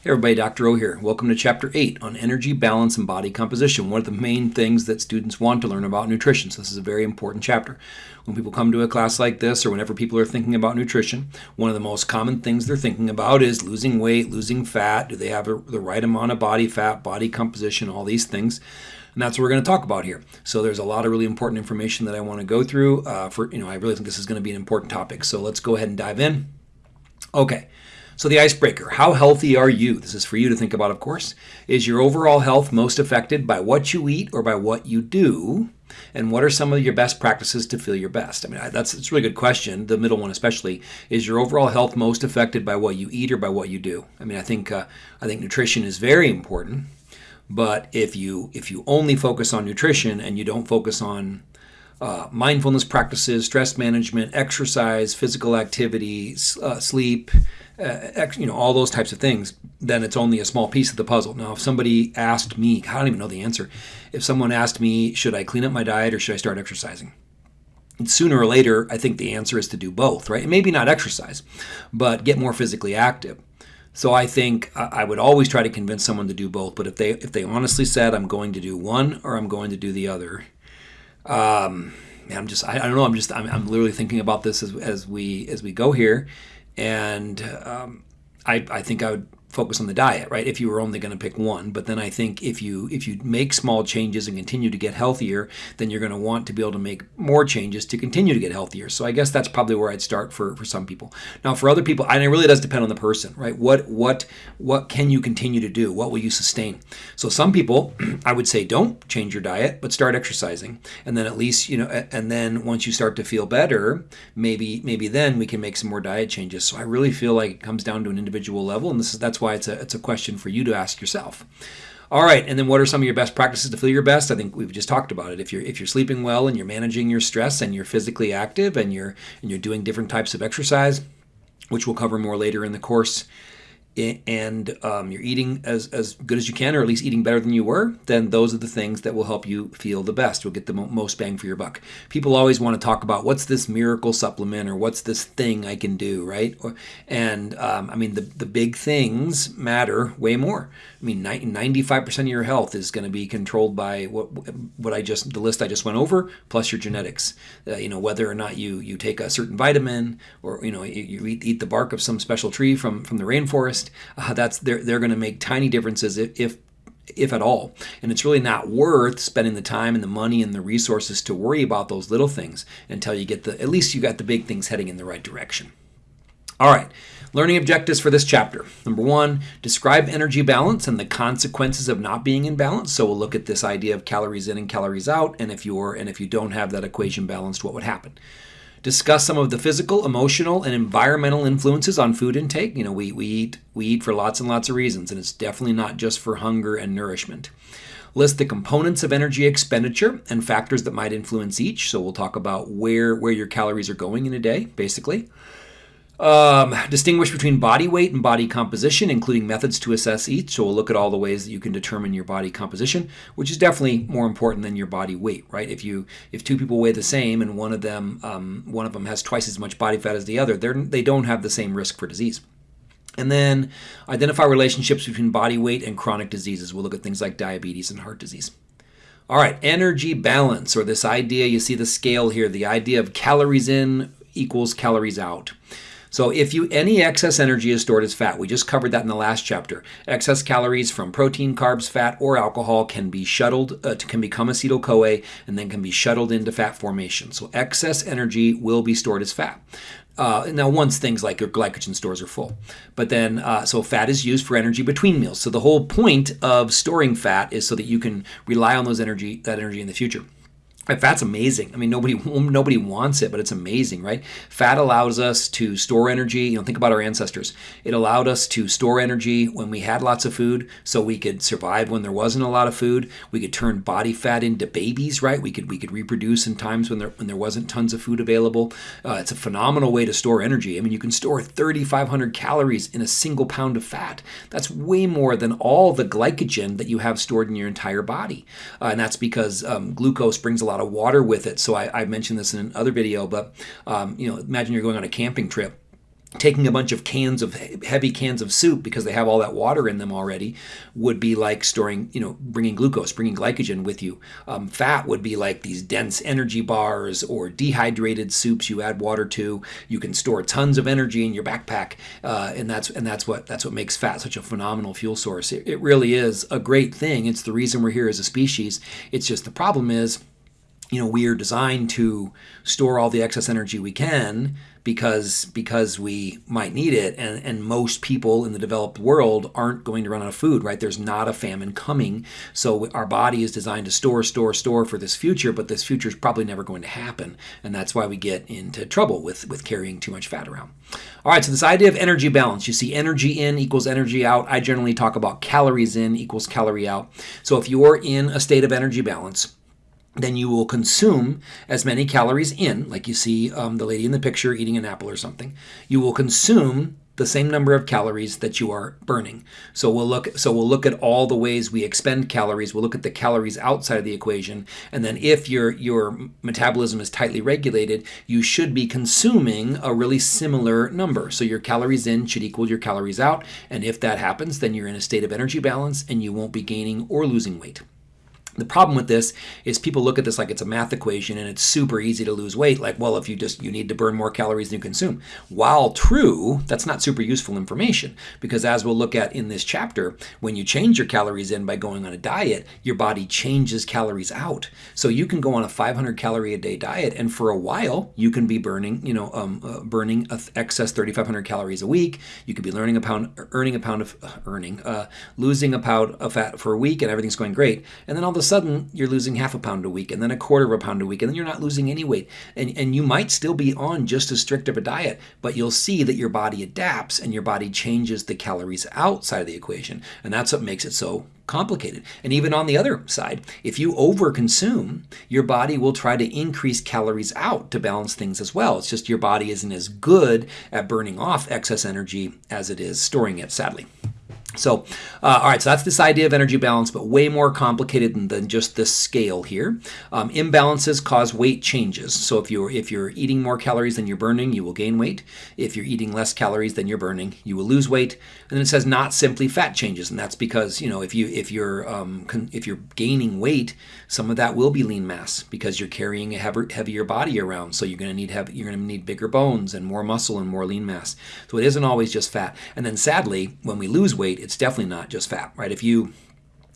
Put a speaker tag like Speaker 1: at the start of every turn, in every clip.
Speaker 1: Hey everybody, Dr. O here. Welcome to Chapter 8 on energy, balance, and body composition. One of the main things that students want to learn about nutrition. So this is a very important chapter. When people come to a class like this or whenever people are thinking about nutrition, one of the most common things they're thinking about is losing weight, losing fat. Do they have a, the right amount of body fat, body composition, all these things. And that's what we're going to talk about here. So there's a lot of really important information that I want to go through. Uh, for you know, I really think this is going to be an important topic. So let's go ahead and dive in. Okay. So the icebreaker, how healthy are you? This is for you to think about, of course. Is your overall health most affected by what you eat or by what you do? And what are some of your best practices to feel your best? I mean, that's, that's a really good question. The middle one, especially, is your overall health most affected by what you eat or by what you do? I mean, I think uh, I think nutrition is very important, but if you if you only focus on nutrition and you don't focus on uh, mindfulness practices, stress management, exercise, physical activity, uh, sleep, uh, you know, all those types of things, then it's only a small piece of the puzzle. Now, if somebody asked me, I don't even know the answer, if someone asked me, should I clean up my diet or should I start exercising? And sooner or later, I think the answer is to do both, right? maybe not exercise, but get more physically active. So I think I would always try to convince someone to do both. But if they if they honestly said I'm going to do one or I'm going to do the other, um, I'm just I, I don't know. I'm just I'm, I'm literally thinking about this as, as we as we go here, and um, I, I think I would focus on the diet, right? If you were only going to pick one, but then I think if you if you make small changes and continue to get healthier, then you're going to want to be able to make more changes to continue to get healthier. So I guess that's probably where I'd start for for some people. Now for other people, and it really does depend on the person, right? What what what can you continue to do? What will you sustain? So some people, I would say, don't change your diet, but start exercising, and then at least you know, and then once you start to feel better, maybe maybe then we can make some more diet changes. So I really feel like it comes down to an individual level, and this is that's that's why it's a, it's a question for you to ask yourself. All right, and then what are some of your best practices to feel your best? I think we've just talked about it. If you're if you're sleeping well and you're managing your stress and you're physically active and you're and you're doing different types of exercise, which we'll cover more later in the course, and um, you're eating as, as good as you can, or at least eating better than you were, then those are the things that will help you feel the best. You'll get the mo- most bang for your buck. People always want to talk about what's this miracle supplement or what's this thing I can do, right? Or, and um, I mean, the, the big things matter way more. I mean, 95% of your health is going to be controlled by what what I just the list I just went over, plus your genetics. Uh, you know, whether or not you you take a certain vitamin, or you know, you, eat, eat the bark of some special tree from from the rainforest. Uh, that's they're they're going to make tiny differences if, if if at all. And it's really not worth spending the time and the money and the resources to worry about those little things until you get the at least you got the big things heading in the right direction. All right. Learning objectives for this chapter. Number one, describe energy balance and the consequences of not being in balance. So we'll look at this idea of calories in and calories out, and if you're and if you don't have that equation balanced, what would happen? Discuss some of the physical, emotional, and environmental influences on food intake. You know, we, we eat we eat for lots and lots of reasons, and it's definitely not just for hunger and nourishment. List the components of energy expenditure and factors that might influence each. So we'll talk about where where your calories are going in a day, basically. Um, distinguish between body weight and body composition, including methods to assess each. So we'll look at all the ways that you can determine your body composition, which is definitely more important than your body weight, right? If you if two people weigh the same and one of them um, one of them has twice as much body fat as the other, they're, they don't have the same risk for disease. And then identify relationships between body weight and chronic diseases. We'll look at things like diabetes and heart disease. All right, energy balance, or this idea, you see the scale here, the idea of calories in equals calories out. So if you any excess energy is stored as fat, we just covered that in the last chapter. Excess calories from protein, carbs, fat, or alcohol can be shuttled uh, can become acetyl CoA and then can be shuttled into fat formation. So excess energy will be stored as fat. Uh, now, once things like your glycogen stores are full, but then uh, so fat is used for energy between meals. So the whole point of storing fat is so that you can rely on those energy that energy in the future. Fat's amazing. I mean, nobody nobody wants it, but it's amazing, right? Fat allows us to store energy. You know, think about our ancestors. It allowed us to store energy when we had lots of food, so we could survive when there wasn't a lot of food. We could turn body fat into babies, right? We could we could reproduce in times when there when there wasn't tons of food available. Uh, it's a phenomenal way to store energy. I mean, you can store 3,500 calories in a single pound of fat. That's way more than all the glycogen that you have stored in your entire body, uh, and that's because um, glucose brings a lot lot of water with it. So I, I mentioned this in another video, but um, you know, imagine you're going on a camping trip taking a bunch of cans of heavy cans of soup because they have all that water in them already would be like storing you know bringing glucose bringing glycogen with you. Um, fat would be like these dense energy bars or dehydrated soups you add water to. You can store tons of energy in your backpack uh, and that's and that's what that's what makes fat such a phenomenal fuel source. It, it really is a great thing. It's the reason we're here as a species. It's just the problem is you know we are designed to store all the excess energy we can because because we might need it. And, and most people in the developed world aren't going to run out of food right? There's not a famine coming. So our body is designed to store store store for this future but this future is probably never going to happen. And that's why we get into trouble with with carrying too much fat around. All right so this idea of energy balance. You see energy in equals energy out. I generally talk about calories in equals calorie out. So if you're in a state of energy balance then you will consume as many calories in, like you see um, the lady in the picture eating an apple or something. You will consume the same number of calories that you are burning. So we'll look so we'll look at all the ways we expend calories. We'll look at the calories outside of the equation and then if your your metabolism is tightly regulated, you should be consuming a really similar number. So your calories in should equal your calories out and if that happens, then you're in a state of energy balance and you won't be gaining or losing weight. The problem with this is people look at this like it's a math equation and it's super easy to lose weight. Like, well, if you just you need to burn more calories than you consume. While true, that's not super useful information because as we'll look at in this chapter, when you change your calories in by going on a diet, your body changes calories out. So you can go on a 500 calorie a day diet and for a while you can be burning, you know, um, uh, burning excess 3,500 calories a week. You could be learning a pound, earning a pound of uh, earning, uh, losing a pound of fat for a week and everything's going great. And then all of a sudden you're losing half a pound a week and then a quarter of a pound a week and then you're not losing any weight. And, and you might still be on just as strict of a diet, but you'll see that your body adapts and your body changes the calories outside of the equation. And that's what makes it so complicated. And even on the other side, if you overconsume, your body will try to increase calories out to balance things as well. It's just your body isn't as good at burning off excess energy as it is storing it, sadly. So, uh, all right, so that's this idea of energy balance, but way more complicated than, than just this scale here. Um, imbalances cause weight changes. So if you're if you're eating more calories than you're burning, you will gain weight. If you're eating less calories than you're burning, you will lose weight. And then it says not simply fat changes, and that's because you know if you if you're um, if you're gaining weight, some of that will be lean mass because you're carrying a heavier, heavier body around. So you're going to need heavy, you're going to need bigger bones and more muscle and more lean mass. So it isn't always just fat. And then sadly, when we lose weight, it's definitely not just fat, right? If you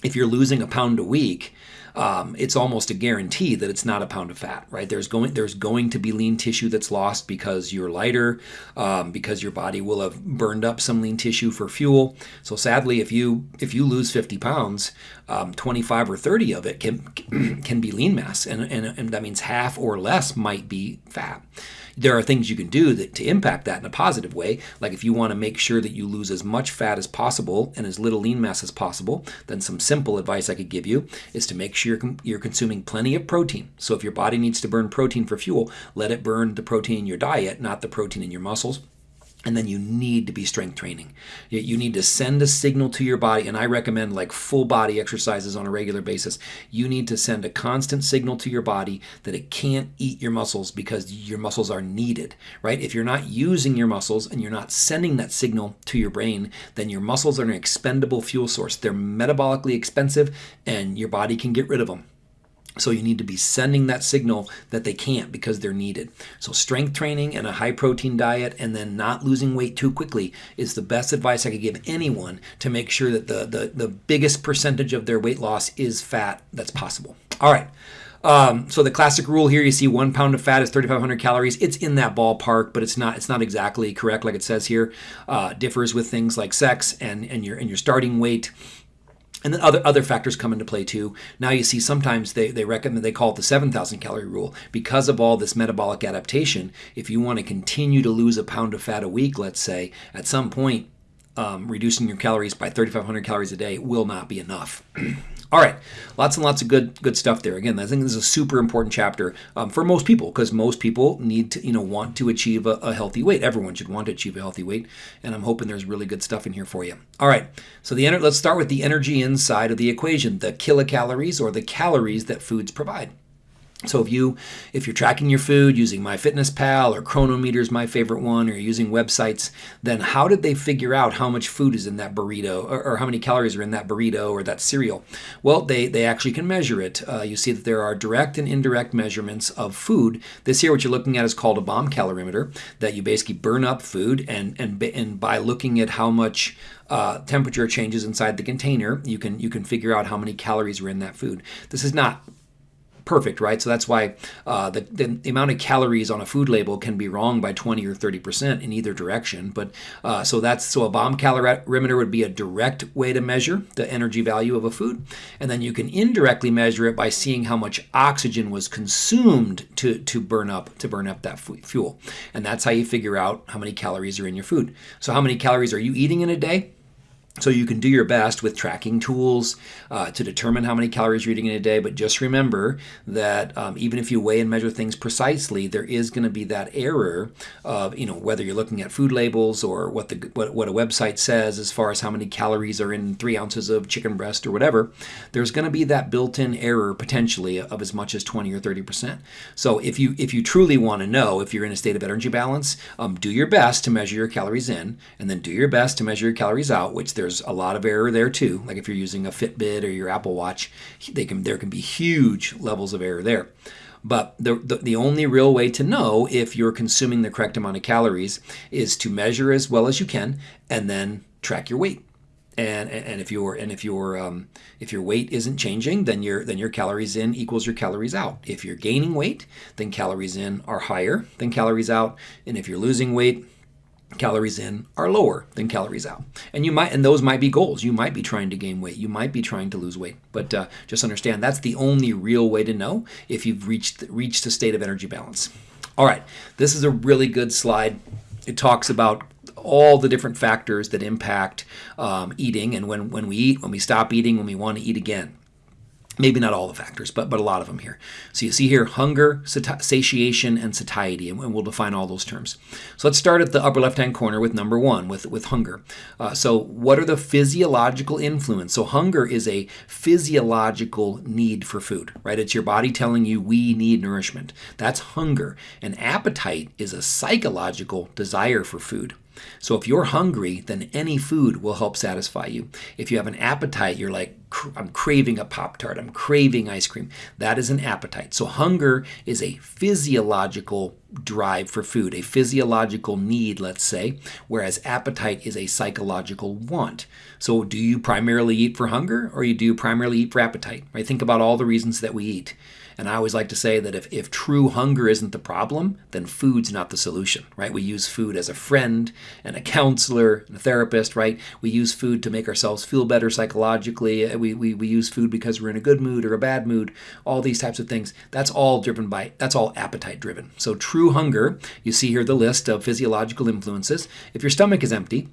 Speaker 1: if you're losing a pound a week, um, it's almost a guarantee that it's not a pound of fat, right? There's going there's going to be lean tissue that's lost because you're lighter, um, because your body will have burned up some lean tissue for fuel. So sadly, if you if you lose 50 pounds, um, 25 or 30 of it can can be lean mass, and, and and that means half or less might be fat there are things you can do that, to impact that in a positive way. Like if you want to make sure that you lose as much fat as possible and as little lean mass as possible, then some simple advice I could give you is to make sure you're, you're consuming plenty of protein. So if your body needs to burn protein for fuel, let it burn the protein in your diet, not the protein in your muscles. And then you need to be strength training. You need to send a signal to your body, and I recommend like full body exercises on a regular basis. You need to send a constant signal to your body that it can't eat your muscles because your muscles are needed, right? If you're not using your muscles and you're not sending that signal to your brain, then your muscles are an expendable fuel source. They're metabolically expensive, and your body can get rid of them. So you need to be sending that signal that they can't because they're needed. So strength training and a high protein diet and then not losing weight too quickly is the best advice I could give anyone to make sure that the, the, the biggest percentage of their weight loss is fat that's possible. All right. Um, so the classic rule here, you see one pound of fat is 3,500 calories. It's in that ballpark, but it's not it's not exactly correct like it says here. Uh, differs with things like sex and and your and your starting weight and then other other factors come into play too. Now you see sometimes they, they recommend they call it the 7,000 calorie rule because of all this metabolic adaptation. If you want to continue to lose a pound of fat a week, let's say, at some point, um, reducing your calories by 3,500 calories a day will not be enough. All right, lots and lots of good good stuff there. Again, I think this is a super important chapter um, for most people because most people need to you know want to achieve a, a, healthy weight. Everyone should want to achieve a healthy weight, and I'm hoping there's really good stuff in here for you. All right, so the let's start with the energy inside of the equation, the kilocalories or the calories that foods provide. So if you if you're tracking your food using MyFitnessPal or Cronometer is my favorite one, or using websites, then how did they figure out how much food is in that burrito, or, or how many calories are in that burrito or that cereal? Well, they they actually can measure it. Uh, you see that there are direct and indirect measurements of food. This here, what you're looking at, is called a bomb calorimeter. That you basically burn up food, and and and by looking at how much uh, temperature changes inside the container, you can you can figure out how many calories are in that food. This is not perfect, right? So that's why uh, the, the, amount of calories on a food label can be wrong by 20 or 30 percent in either direction. But uh, so that's so a bomb calorimeter would be a direct way to measure the energy value of a food, and then you can indirectly measure it by seeing how much oxygen was consumed to to burn up to burn up that fuel, and that's how you figure out how many calories are in your food. So how many calories are you eating in a day? So you can do your best with tracking tools uh, to determine how many calories you're eating in a day, but just remember that um, even if you weigh and measure things precisely, there is going to be that error of you know whether you're looking at food labels or what the what, what a website says as far as how many calories are in three ounces of chicken breast or whatever. There's going to be that built-in error potentially of as much as 20 or 30 percent. So if you if you truly want to know if you're in a state of energy balance, um, do your best to measure your calories in, and then do your best to measure your calories out, which there's a lot of error there too. Like if you're using a Fitbit or your Apple Watch, they can there can be huge levels of error there. But the, the, the, only real way to know if you're consuming the correct amount of calories is to measure as well as you can and then track your weight. And, and if your and if your um, if your weight isn't changing, then your then your calories in equals your calories out. If you're gaining weight, then calories in are higher than calories out. And if you're losing weight, calories in are lower than calories out. And you might and those might be goals. You might be trying to gain weight. You might be trying to lose weight. But uh, just understand that's the only real way to know if you've reached reached a state of energy balance. All right. This is a really good slide. It talks about all the different factors that impact um, eating and when, when we eat when we stop eating when we want to eat again maybe not all the factors, but, but a lot of them here. So you see here hunger, satiation, and satiety, and we'll define all those terms. So let's start at the upper left-hand corner with number one, with, with hunger. Uh, so what are the physiological influence? So hunger is a physiological need for food, right? It's your body telling you we need nourishment. That's hunger. And appetite is a psychological desire for food. So if you're hungry, then any food will help satisfy you. If you have an appetite, you're like, I'm craving a Pop Tart, I'm craving ice cream. That is an appetite. So hunger is a physiological drive for food, a physiological need, let's say, whereas appetite is a psychological want. So do you primarily eat for hunger or do you primarily eat for appetite? Right? Think about all the reasons that we eat. And I always like to say that if, if true hunger isn't the problem, then food's not the solution, right? We use food as a friend and a counselor and a therapist, right? We use food to make ourselves feel better psychologically. Uh, we, we, we use food because we're in a good mood or a bad mood, all these types of things. That's all driven by, that's all appetite driven. So true hunger, you see here the list of physiological influences. If your stomach is empty,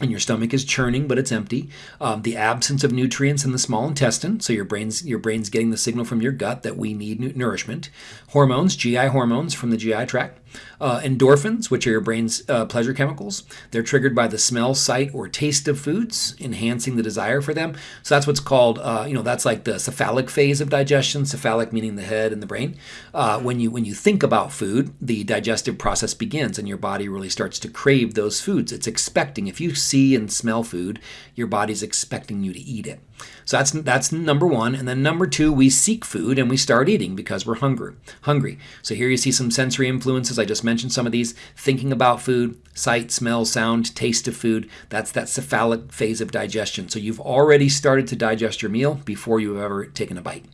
Speaker 1: and your stomach is churning but it's empty um, the absence of nutrients in the small intestine so your brain's your brain's getting the signal from your gut that we need nourishment hormones gi hormones from the gi tract uh, endorphins, which are your brain's uh, pleasure chemicals, they're triggered by the smell, sight, or taste of foods, enhancing the desire for them. So that's what's called, uh, you know, that's like the cephalic phase of digestion. Cephalic meaning the head and the brain. Uh, when you when you think about food, the digestive process begins, and your body really starts to crave those foods. It's expecting. If you see and smell food, your body's expecting you to eat it. So that's that's number one. And then number two, we seek food and we start eating because we're hungry. Hungry. So here you see some sensory influences. I just mentioned some of these. Thinking about food, sight, smell, sound, taste of food. That's that cephalic phase of digestion. So you've already started to digest your meal before you've ever taken a bite.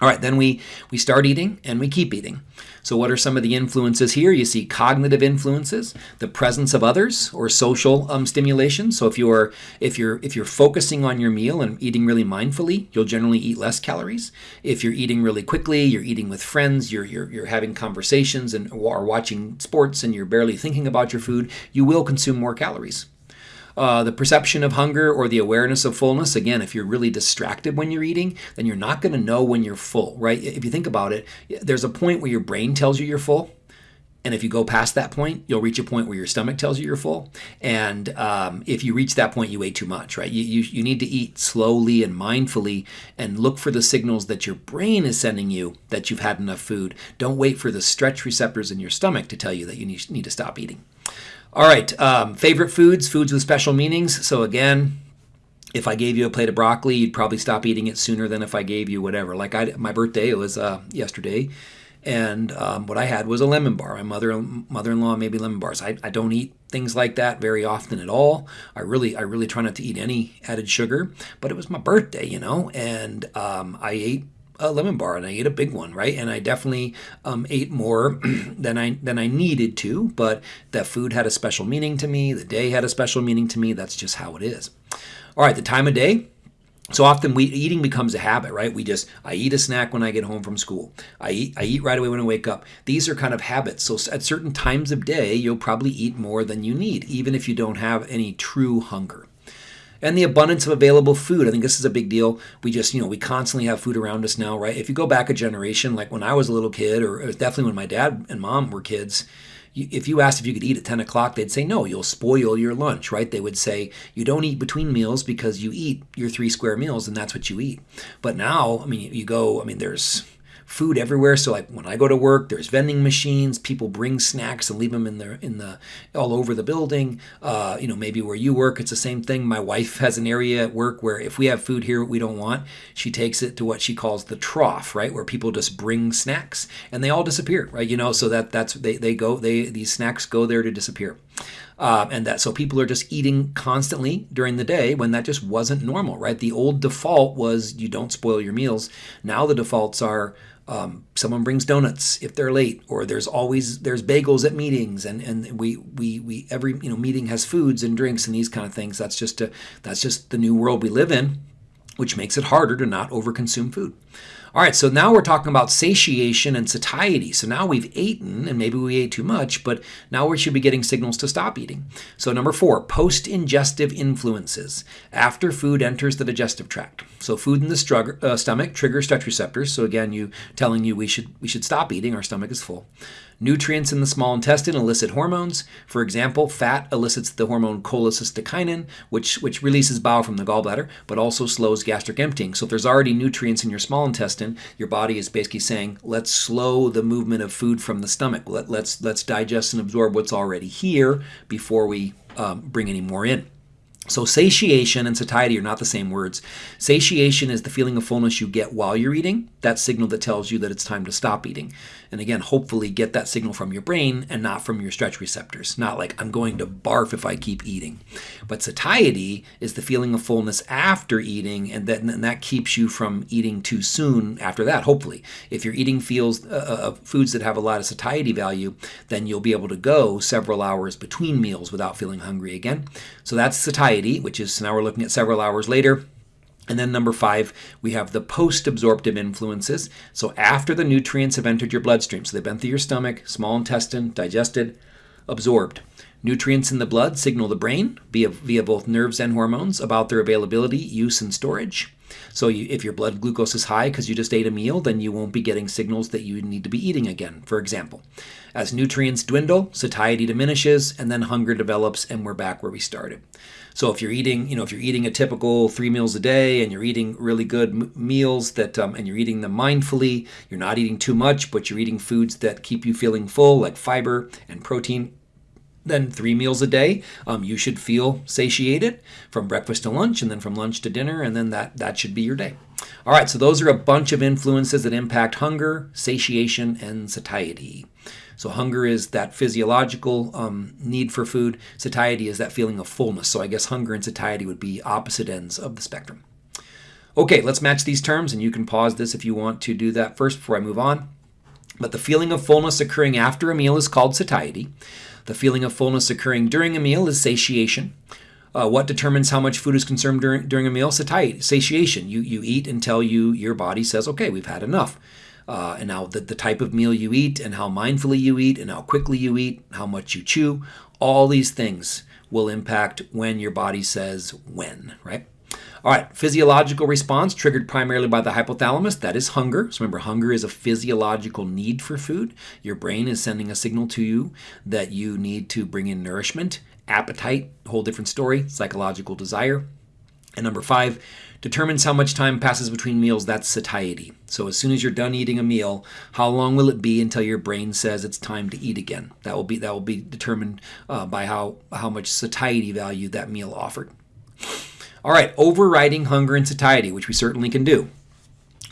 Speaker 1: All right, then we, we start eating and we keep eating. So what are some of the influences here? You see cognitive influences, the presence of others or social um, stimulation. So if you're if you're if you're focusing on your meal and eating really mindfully, you'll generally eat less calories. If you're eating really quickly, you're eating with friends, you're you're, you're having conversations and are watching sports and you're barely thinking about your food, you will consume more calories. Uh, the perception of hunger or the awareness of fullness, again, if you're really distracted when you're eating, then you're not going to know when you're full, right? If you think about it, there's a point where your brain tells you you're full. and if you go past that point, you'll reach a point where your stomach tells you you're full. And um, if you reach that point, you ate too much, right? You, you, you need to eat slowly and mindfully and look for the signals that your brain is sending you that you've had enough food. Don't wait for the stretch receptors in your stomach to tell you that you need, need to stop eating. All right, um, favorite foods, foods with special meanings. So again, if I gave you a plate of broccoli, you'd probably stop eating it sooner than if I gave you whatever. Like I, my birthday was uh, yesterday and um, what I had was a lemon bar. My mother mother-in-law made me lemon bars. I, I don't eat things like that very often at all. I really I really try not to eat any added sugar. But it was my birthday, you know, and um, I ate a lemon bar and I ate a big one, right? And I definitely um, ate more than I than I needed to. But that food had a special meaning to me. The day had a special meaning to me. That's just how it is. All right, the time of day. So often we eating becomes a habit, right? We just I eat a snack when I get home from school. I eat I eat right away when I wake up. These are kind of habits. So at certain times of day, you'll probably eat more than you need, even if you don't have any true hunger. And the abundance of available food. I think this is a big deal. We just, you know, we constantly have food around us now, right? If you go back a generation, like when I was a little kid, or definitely when my dad and mom were kids, if you asked if you could eat at 10 o'clock, they'd say, no, you'll spoil your lunch, right? They would say, you don't eat between meals because you eat your three square meals and that's what you eat. But now, I mean, you go, I mean, there's food everywhere. So like when I go to work, there's vending machines. People bring snacks and leave them in the in the all over the building. Uh, you know, maybe where you work, it's the same thing. My wife has an area at work where if we have food here we don't want, she takes it to what she calls the trough, right, where people just bring snacks and they all disappear, right? You know, so that that's they they go they these snacks go there to disappear. Uh, and that so people are just eating constantly during the day when that just wasn't normal, right? The old default was you don't spoil your meals. Now the defaults are um, someone brings donuts if they're late, or there's always there's bagels at meetings, and and we we we every you know meeting has foods and drinks and these kind of things. That's just a that's just the new world we live in, which makes it harder to not overconsume food. All right, so now we're talking about satiation and satiety. So now we've eaten, and maybe we ate too much, but now we should be getting signals to stop eating. So number four, post-ingestive influences. After food enters the digestive tract. So food in the strug- uh, stomach triggers stretch receptors. So again, you telling you we should we should stop eating. Our stomach is full. Nutrients in the small intestine elicit hormones. For example, fat elicits the hormone cholecystokinin, which, which releases bile from the gallbladder, but also slows gastric emptying. So if there's already nutrients in your small intestine, your body is basically saying, let's slow the movement of food from the stomach. Let, let's, let's digest and absorb what's already here before we um, bring any more in. So satiation and satiety are not the same words. Satiation is the feeling of fullness you get while you're eating, that signal that tells you that it's time to stop eating. And again, hopefully get that signal from your brain and not from your stretch receptors. Not like I'm going to barf if I keep eating. But satiety is the feeling of fullness after eating, and that, and that keeps you from eating too soon after that, hopefully. If you're eating feels, uh, uh, uh, foods that have a lot of satiety value, then you'll be able to go several hours between meals without feeling hungry again. So that's satiety, which is now we're looking at several hours later. And then number five, we have the post-absorptive influences. So after the nutrients have entered your bloodstream, so they've been through your stomach, small intestine, digested, absorbed. Nutrients in the blood signal the brain via, via both nerves and hormones about their availability, use, and storage. So you, if your blood glucose is high because you just ate a meal, then you won't be getting signals that you need to be eating again, for example. As nutrients dwindle, satiety diminishes, and then hunger develops, and we're back where we started. So if you're eating, you know, if you're eating a typical three meals a day and you're eating really good meals that, um, and you're eating them mindfully, you're not eating too much, but you're eating foods that keep you feeling full, like fiber and protein, then three meals a day um, you should feel satiated from breakfast to lunch and then from lunch to dinner and then that that should be your day. All right so those are a bunch of influences that impact hunger satiation and satiety. So hunger is that physiological um, need for food. Satiety is that feeling of fullness. So i guess hunger and satiety would be opposite ends of the spectrum. Okay let's match these terms and you can pause this if you want to do that first before i move on. But the feeling of fullness occurring after a meal is called satiety the feeling of fullness occurring during a meal is satiation. Uh, what determines how much food is consumed during, during a meal? Satiety, satiation. You, you eat until you your body says, okay, we've had enough. Uh, and now the, the type of meal you eat and how mindfully you eat and how quickly you eat, how much you chew, all these things will impact when your body says when, right? All right, physiological response triggered primarily by the hypothalamus. That is hunger. So remember, hunger is a physiological need for food. Your brain is sending a signal to you that you need to bring in nourishment. Appetite, whole different story. Psychological desire. And number five, determines how much time passes between meals. That's satiety. So as soon as you're done eating a meal, how long will it be until your brain says it's time to eat again? That will be that will be determined uh, by how how much satiety value that meal offered. All right, overriding hunger and satiety, which we certainly can do.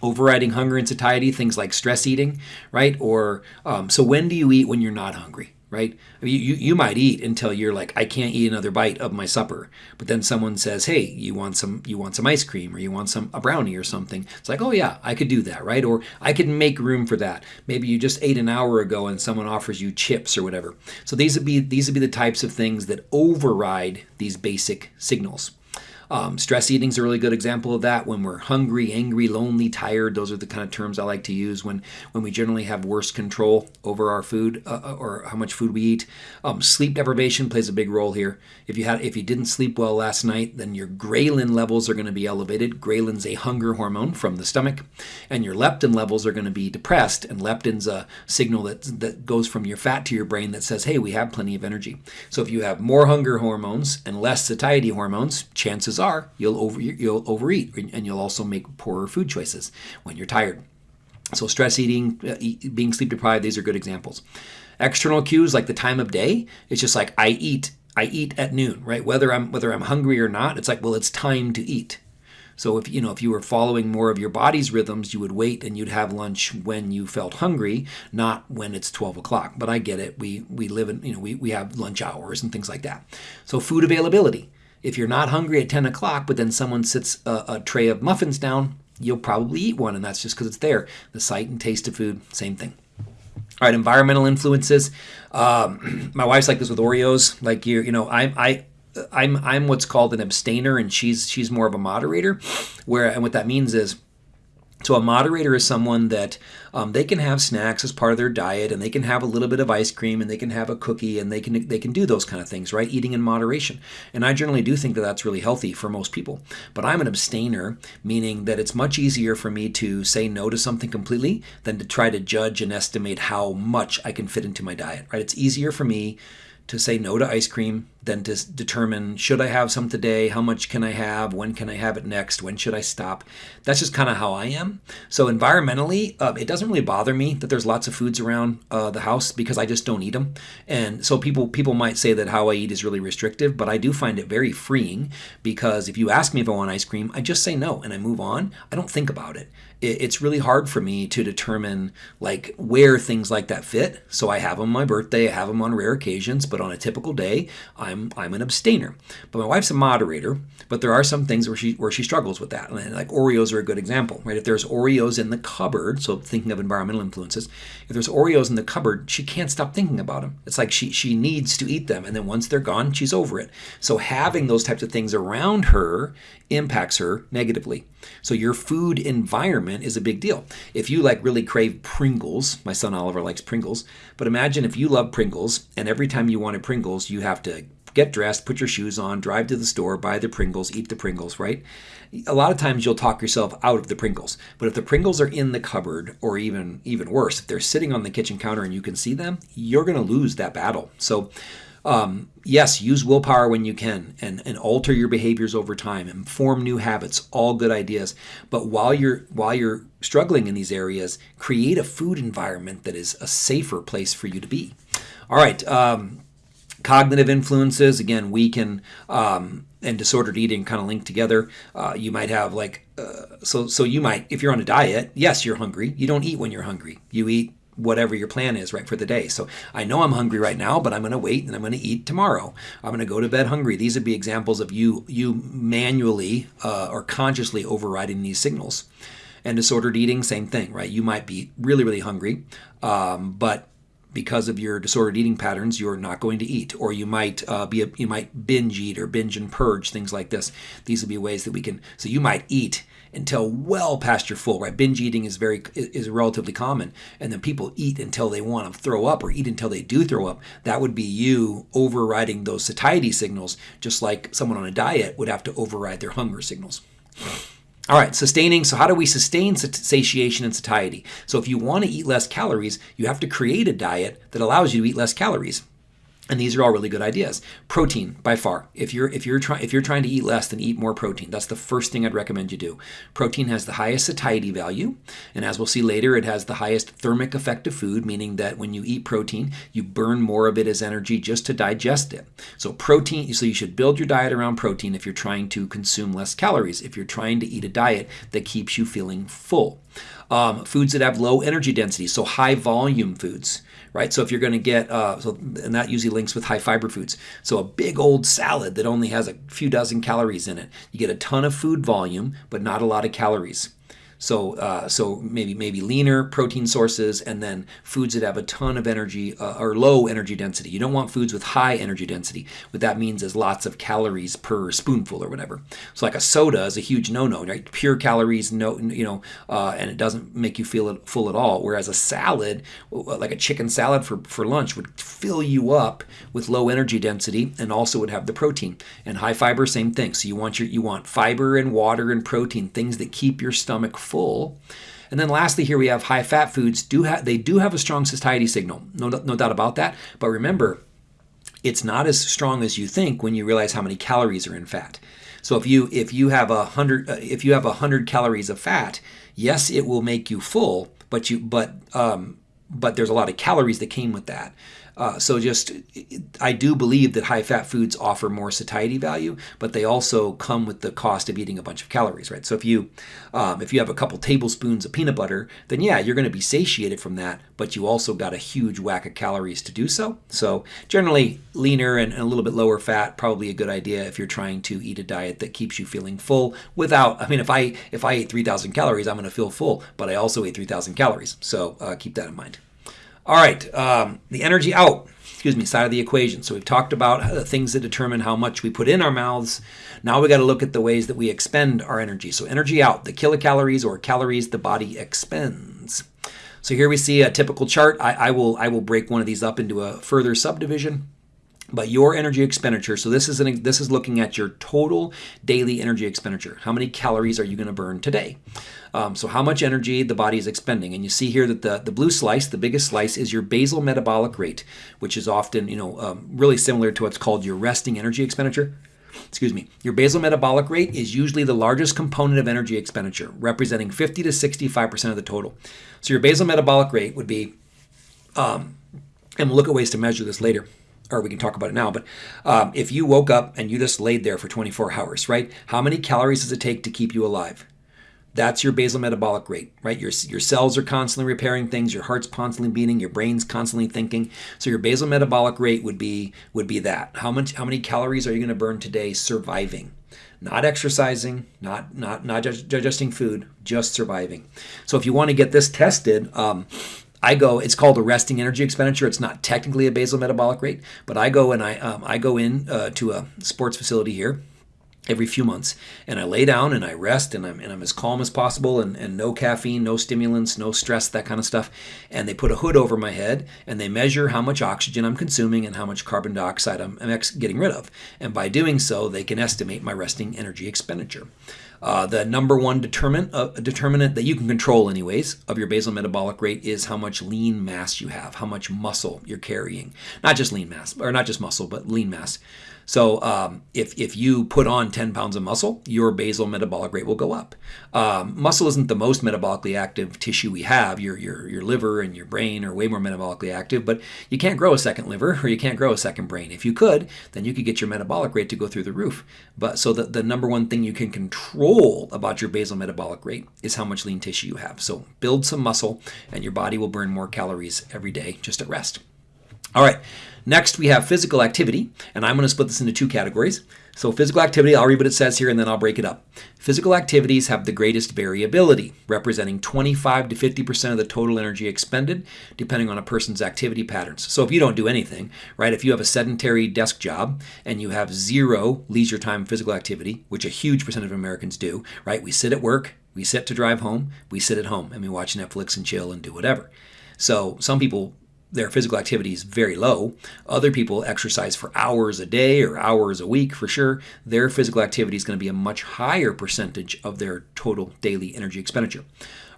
Speaker 1: Overriding hunger and satiety, things like stress eating, right? Or um, so when do you eat when you're not hungry? right? You, you might eat until you're like, I can't eat another bite of my supper. But then someone says, Hey, you want some you want some ice cream or you want some a brownie or something. It's like, oh yeah, I could do that, right? Or I could make room for that. Maybe you just ate an hour ago and someone offers you chips or whatever. So these would be these would be the types of things that override these basic signals. Um, stress eating is a really good example of that. When we're hungry, angry, lonely, tired, those are the kind of terms I like to use when, when we generally have worse control over our food uh, uh, or how much food we eat. Um, sleep deprivation plays a big role here. If you had if you didn't sleep well last night, then your ghrelin levels are going to be elevated. Ghrelin's a hunger hormone from the stomach, and your leptin levels are going to be depressed. And leptin's a signal that that goes from your fat to your brain that says, "Hey, we have plenty of energy." So if you have more hunger hormones and less satiety hormones, chances are you'll over you'll overeat and you'll also make poorer food choices when you're tired. So stress eating, uh, being sleep deprived, these are good examples. External cues like the time of day, it's just like I eat I eat at noon, right? Whether I'm whether I'm hungry or not, it's like well it's time to eat. So if you know if you were following more of your body's rhythms, you would wait and you'd have lunch when you felt hungry, not when it's 12 o'clock. But I get it. We we live in you know we, we have lunch hours and things like that. So food availability. If you're not hungry at 10 o'clock, but then someone sits a, a tray of muffins down, you'll probably eat one, and that's just because it's there. The sight and taste of food, same thing. All right, environmental influences. Um, my wife's like this with Oreos. Like you, you know, I, I, I'm, I'm what's called an abstainer, and she's she's more of a moderator. Where and what that means is so a moderator is someone that um, they can have snacks as part of their diet, and they can have a little bit of ice cream, and they can have a cookie, and they can they can do those kind of things, right? Eating in moderation. And I generally do think that that's really healthy for most people. But I'm an abstainer, meaning that it's much easier for me to say no to something completely than to try to judge and estimate how much I can fit into my diet, right? It's easier for me to say no to ice cream than to determine should I have some today, how much can I have, when can I have it next, when should I stop. That's just kind of how I am. So environmentally, uh, it doesn't really bother me that there's lots of foods around uh, the house because I just don't eat them. And so people people might say that how I eat is really restrictive, but I do find it very freeing because if you ask me if I want ice cream, I just say no and I move on. I don't think about it it's really hard for me to determine like where things like that fit. So I have them on my birthday, I have them on rare occasions, but on a typical day, I'm I'm an abstainer. But my wife's a moderator, but there are some things where she where she struggles with that. And like Oreos are a good example, right? If there's Oreos in the cupboard, so thinking of environmental influences, if there's Oreos in the cupboard, she can't stop thinking about them. It's like she she needs to eat them, and then once they're gone, she's over it. So having those types of things around her impacts her negatively. So your food environment is a big deal. If you like really crave Pringles, my son Oliver likes Pringles, but imagine if you love Pringles and every time you wanted Pringles, you have to get dressed, put your shoes on, drive to the store, buy the Pringles, eat the Pringles, right? A lot of times you'll talk yourself out of the Pringles. But if the Pringles are in the cupboard or even even worse, if they're sitting on the kitchen counter and you can see them, you're going to lose that battle. So um, yes, use willpower when you can and, and alter your behaviors over time and form new habits, all good ideas. But while you're while you're struggling in these areas, create a food environment that is a safer place for you to be. All right. Um, cognitive influences, again, we can um, and disordered eating kind of linked together. Uh, you might have like uh, so so you might if you're on a diet, yes, you're hungry. You don't eat when you're hungry. You eat whatever your plan is right for the day. So I know I'm hungry right now, but I'm going to wait and I'm going to eat tomorrow. I'm going to go to bed hungry. These would be examples of you you manually uh, or consciously overriding these signals. And disordered eating, same thing, right? You might be really really hungry, um, but because of your disordered eating patterns, you're not going to eat, or you might uh, be a, you might binge eat or binge and purge things like this. These would be ways that we can. So you might eat until well past your full. Right, binge eating is very is relatively common, and then people eat until they want to throw up or eat until they do throw up. That would be you overriding those satiety signals, just like someone on a diet would have to override their hunger signals. All right, sustaining. So, how do we sustain satiation and satiety? So, if you want to eat less calories, you have to create a diet that allows you to eat less calories. And these are all really good ideas. Protein, by far. If you're if you're trying if you're trying to eat less, then eat more protein. That's the first thing I'd recommend you do. Protein has the highest satiety value, and as we'll see later, it has the highest thermic effect of food, meaning that when you eat protein, you burn more of it as energy just to digest it. So protein. So you should build your diet around protein if you're trying to consume less calories. If you're trying to eat a diet that keeps you feeling full. Um, foods that have low energy density, so high volume foods right? So if you're going to get, uh, so and that usually links with high fiber foods. So a big old salad that only has a few dozen calories in it, you get a ton of food volume, but not a lot of calories. So, uh, so maybe maybe leaner protein sources, and then foods that have a ton of energy uh, or low energy density. You don't want foods with high energy density. What that means is lots of calories per spoonful or whatever. So, like a soda is a huge no-no, right? Pure calories, no, you know, uh, and it doesn't make you feel full at all. Whereas a salad, like a chicken salad for for lunch, would fill you up with low energy density and also would have the protein. And high fiber, same thing. So you want your you want fiber and water and protein, things that keep your stomach full. And then lastly, here we have high fat foods. Do they do have a strong satiety signal, no, no doubt about that. But remember, it's not as strong as you think when you realize how many calories are in fat. So if you if you have a hundred uh, if you have a hundred calories of fat, yes, it will make you full, but you but um, but there's a lot of calories that came with that. Uh, so just, I do believe that high-fat foods offer more satiety value, but they also come with the cost of eating a bunch of calories, right? So if you, um, if you have a couple tablespoons of peanut butter, then yeah, you're going to be satiated from that, but you also got a huge whack of calories to do so. So generally, leaner and, and a little bit lower fat probably a good idea if you're trying to eat a diet that keeps you feeling full without. I mean, if I if I ate 3,000 calories, I'm going to feel full, but I also ate 3,000 calories. So uh, keep that in mind. All right, um, the energy out, excuse me, side of the equation. So we've talked about the things that determine how much we put in our mouths. Now we got to look at the ways that we expend our energy. So energy out, the kilocalories or calories the body expends. So here we see a typical chart. I, I will I will break one of these up into a further subdivision but your energy expenditure so this is an, this is looking at your total daily energy expenditure how many calories are you going to burn today um, so how much energy the body is expending. And you see here that the, the blue slice, the biggest slice, is your basal metabolic rate, which is often, you know, um, really similar to what's called your resting energy expenditure. Excuse me. Your basal metabolic rate is usually the largest component of energy expenditure, representing 50 to 65% of the total. So your basal metabolic rate would be, um, and we'll look at ways to measure this later or we can talk about it now, but um, if you woke up and you just laid there for 24 hours, right? How many calories does it take to keep you alive? That's your basal metabolic rate, right? Your, your cells are constantly repairing things, your heart's constantly beating, your brain's constantly thinking. So your basal metabolic rate would be would be that. How much how many calories are you going to burn today surviving? Not exercising, not not not just digesting food, just surviving. So if you want to get this tested, um, I go. It's called a resting energy expenditure. It's not technically a basal metabolic rate, but I go and I um, I go in uh, to a sports facility here every few months and i lay down and i rest and i'm, and I'm as calm as possible and, and no caffeine no stimulants no stress that kind of stuff and they put a hood over my head and they measure how much oxygen i'm consuming and how much carbon dioxide i'm, I'm getting rid of and by doing so they can estimate my resting energy expenditure uh, the number one determinant, uh, determinant that you can control, anyways, of your basal metabolic rate is how much lean mass you have, how much muscle you're carrying. Not just lean mass, or not just muscle, but lean mass. So um, if, if you put on 10 pounds of muscle, your basal metabolic rate will go up. Um, muscle isn't the most metabolically active tissue we have. Your, your, your liver and your brain are way more metabolically active, but you can't grow a second liver or you can't grow a second brain. If you could, then you could get your metabolic rate to go through the roof. But so the, the number one thing you can control about your basal metabolic rate is how much lean tissue you have. So build some muscle and your body will burn more calories every day just at rest. All right, next we have physical activity, and I'm going to split this into two categories. So physical activity, I'll read what it says here and then I'll break it up. Physical activities have the greatest variability, representing 25 to 50% of the total energy expended, depending on a person's activity patterns. So if you don't do anything, right, if you have a sedentary desk job and you have zero leisure time physical activity, which a huge percent of Americans do, right, we sit at work, we sit to drive home, we sit at home, and we watch Netflix and chill and do whatever. So some people their physical activity is very low. Other people exercise for hours a day or hours a week for sure. Their physical activity is going to be a much higher percentage of their total daily energy expenditure.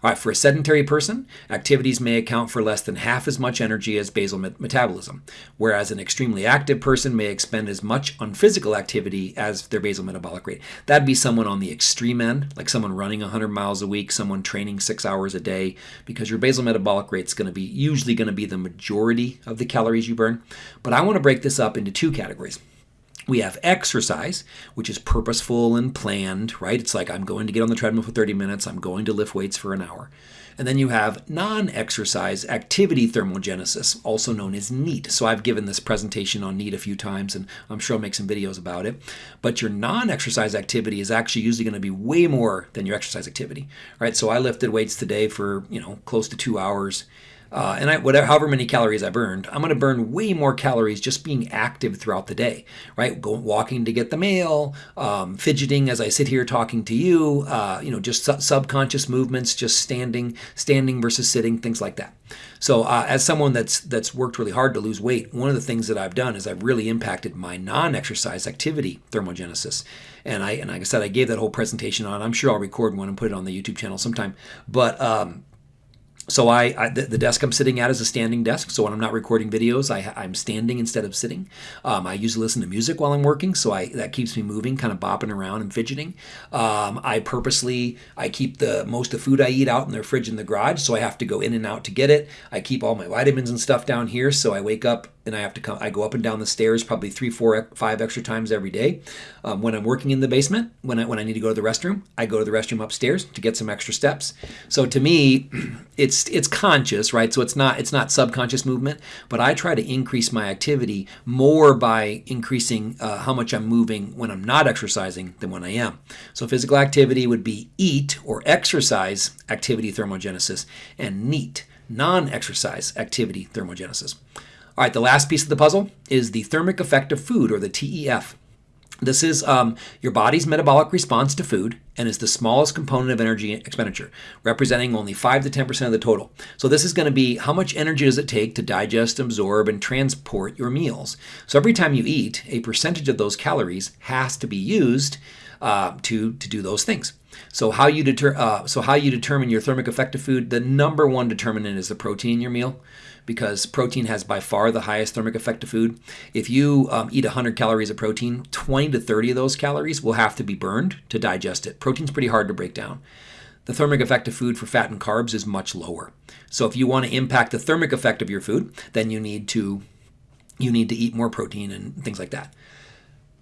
Speaker 1: Right, for a sedentary person, activities may account for less than half as much energy as basal met- metabolism, whereas an extremely active person may expend as much on physical activity as their basal metabolic rate. That'd be someone on the extreme end, like someone running 100 miles a week, someone training six hours a day, because your basal metabolic rate is going to be usually going to be the majority of the calories you burn. But I want to break this up into two categories. We have exercise, which is purposeful and planned, right? It's like I'm going to get on the treadmill for 30 minutes, I'm going to lift weights for an hour. And then you have non exercise activity thermogenesis, also known as NEAT. So I've given this presentation on NEAT a few times, and I'm sure I'll make some videos about it. But your non exercise activity is actually usually going to be way more than your exercise activity, right? So I lifted weights today for, you know, close to two hours. Uh, and I, whatever, however many calories I burned, I'm going to burn way more calories just being active throughout the day, right? Going walking to get the mail, um, fidgeting as I sit here talking to you, uh, you know, just su- subconscious movements, just standing, standing versus sitting, things like that. So, uh, as someone that's that's worked really hard to lose weight, one of the things that I've done is I've really impacted my non-exercise activity thermogenesis. And I and like I said, I gave that whole presentation on. I'm sure I'll record one and put it on the YouTube channel sometime. But um, so I, I the, the, desk I'm sitting at is a standing desk. So when I'm not recording videos, I, I'm standing instead of sitting. Um, I usually listen to music while I'm working, so I that keeps me moving, kind of bopping around and fidgeting. Um, I purposely I keep the most of the food I eat out in the fridge in the garage, so I have to go in and out to get it. I keep all my vitamins and stuff down here, so I wake up and I have to come. I go up and down the stairs probably three, four, five extra times every day. Um, when I'm working in the basement, when I when I need to go to the restroom, I go to the restroom upstairs to get some extra steps. So to me, it's it's conscious, right? So it's not it's not subconscious movement, but I try to increase my activity more by increasing uh, how much I'm moving when I'm not exercising than when I am. So physical activity would be EAT or exercise activity thermogenesis, and NEAT non-exercise activity thermogenesis. All right, the last piece of the puzzle is the thermic effect of food, or the TEF. This is um, your body's metabolic response to food and is the smallest component of energy expenditure, representing only 5 to 10% of the total. So this is going to be how much energy does it take to digest, absorb, and transport your meals. So every time you eat, a percentage of those calories has to be used uh, to, to do those things. So how you deter, uh, so how you determine your thermic effect of food, the number one determinant is the protein in your meal because protein has by far the highest thermic effect of food. If you um, eat 100 calories of protein, 20 to 30 of those calories will have to be burned to digest it. Protein's pretty hard to break down. The thermic effect of food for fat and carbs is much lower. So if you want to impact the thermic effect of your food, then you need to you need to eat more protein and things like that.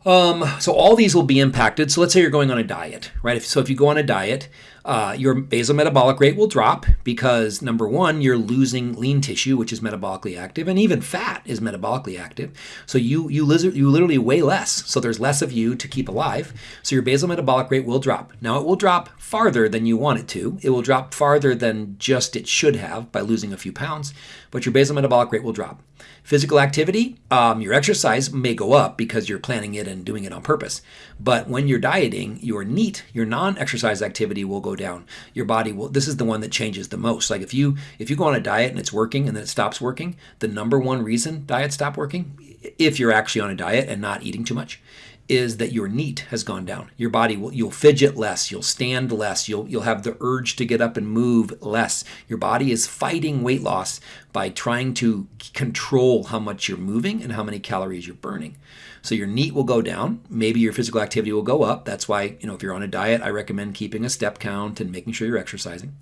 Speaker 1: Um, so all these will be impacted. So let's say you're going on a diet, right? If, so if you go on a diet, uh, your basal metabolic rate will drop because number one, you're losing lean tissue, which is metabolically active, and even fat is metabolically active. So you you, you literally weigh less. So there's less of you to keep alive. So your basal metabolic rate will drop. Now it will drop farther than you want it to. It will drop farther than just it should have by losing a few pounds, but your basal metabolic rate will drop. Physical activity, um, your exercise may go up because you're planning it and doing it on purpose. But when you're dieting, your NEAT, your non-exercise activity will go down. Your body will. This is the one that changes the most. Like if you if you go on a diet and it's working and then it stops working, the number one reason diets stop working, if you're actually on a diet and not eating too much, is that your NEAT has gone down. Your body will you'll fidget less, you'll stand less, you'll you'll have the urge to get up and move less. Your body is fighting weight loss by trying to control how much you're moving and how many calories you're burning. So your NEAT will go down, maybe your physical activity will go up. That's why, you know, if you're on a diet, I recommend keeping a step count and making sure you're exercising.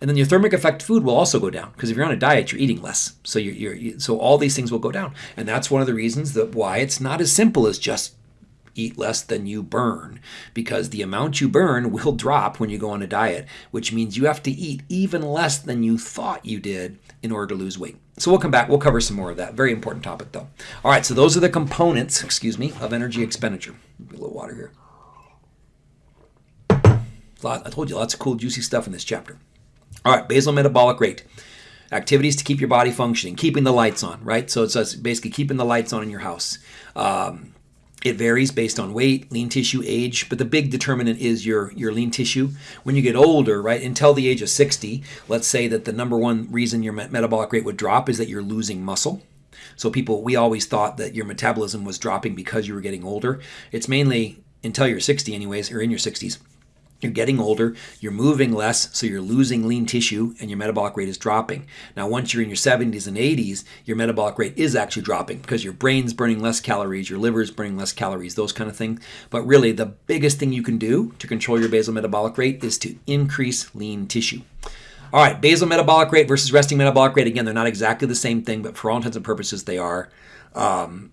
Speaker 1: And then your thermic effect food will also go down because if you're on a diet, you're eating less. So you're, you're, so all these things will go down, and that's one of the reasons that why it's not as simple as just eat less than you burn because the amount you burn will drop when you go on a diet, which means you have to eat even less than you thought you did in order to lose weight. So we'll come back. We'll cover some more of that. Very important topic, though. All right. So those are the components, excuse me, of energy expenditure. A little water here. I told you lots of cool, juicy stuff in this chapter. All right. Basal metabolic rate. Activities to keep your body functioning, keeping the lights on, right? So it's basically keeping the lights on in your house. Um, It varies based on weight, lean tissue, age, but the big determinant is your, your lean tissue. When you get older, right, until the age of 60, let's say that the number one reason your metabolic rate would drop is that you're losing muscle. So people, we always thought that your metabolism was dropping because you were getting older. It's mainly until you're 60 anyways, or in your 60s you're getting older, you're moving less, so you're losing lean tissue and your metabolic rate is dropping. Now, once you're in your 70s and 80s, your metabolic rate is actually dropping because your brain's burning less calories, your liver's burning less calories, those kind of things. But really, the biggest thing you can do to control your basal metabolic rate is to increase lean tissue. All right, basal metabolic rate versus resting metabolic rate. Again, they're not exactly the same thing, but for all intents and purposes, they are. Um,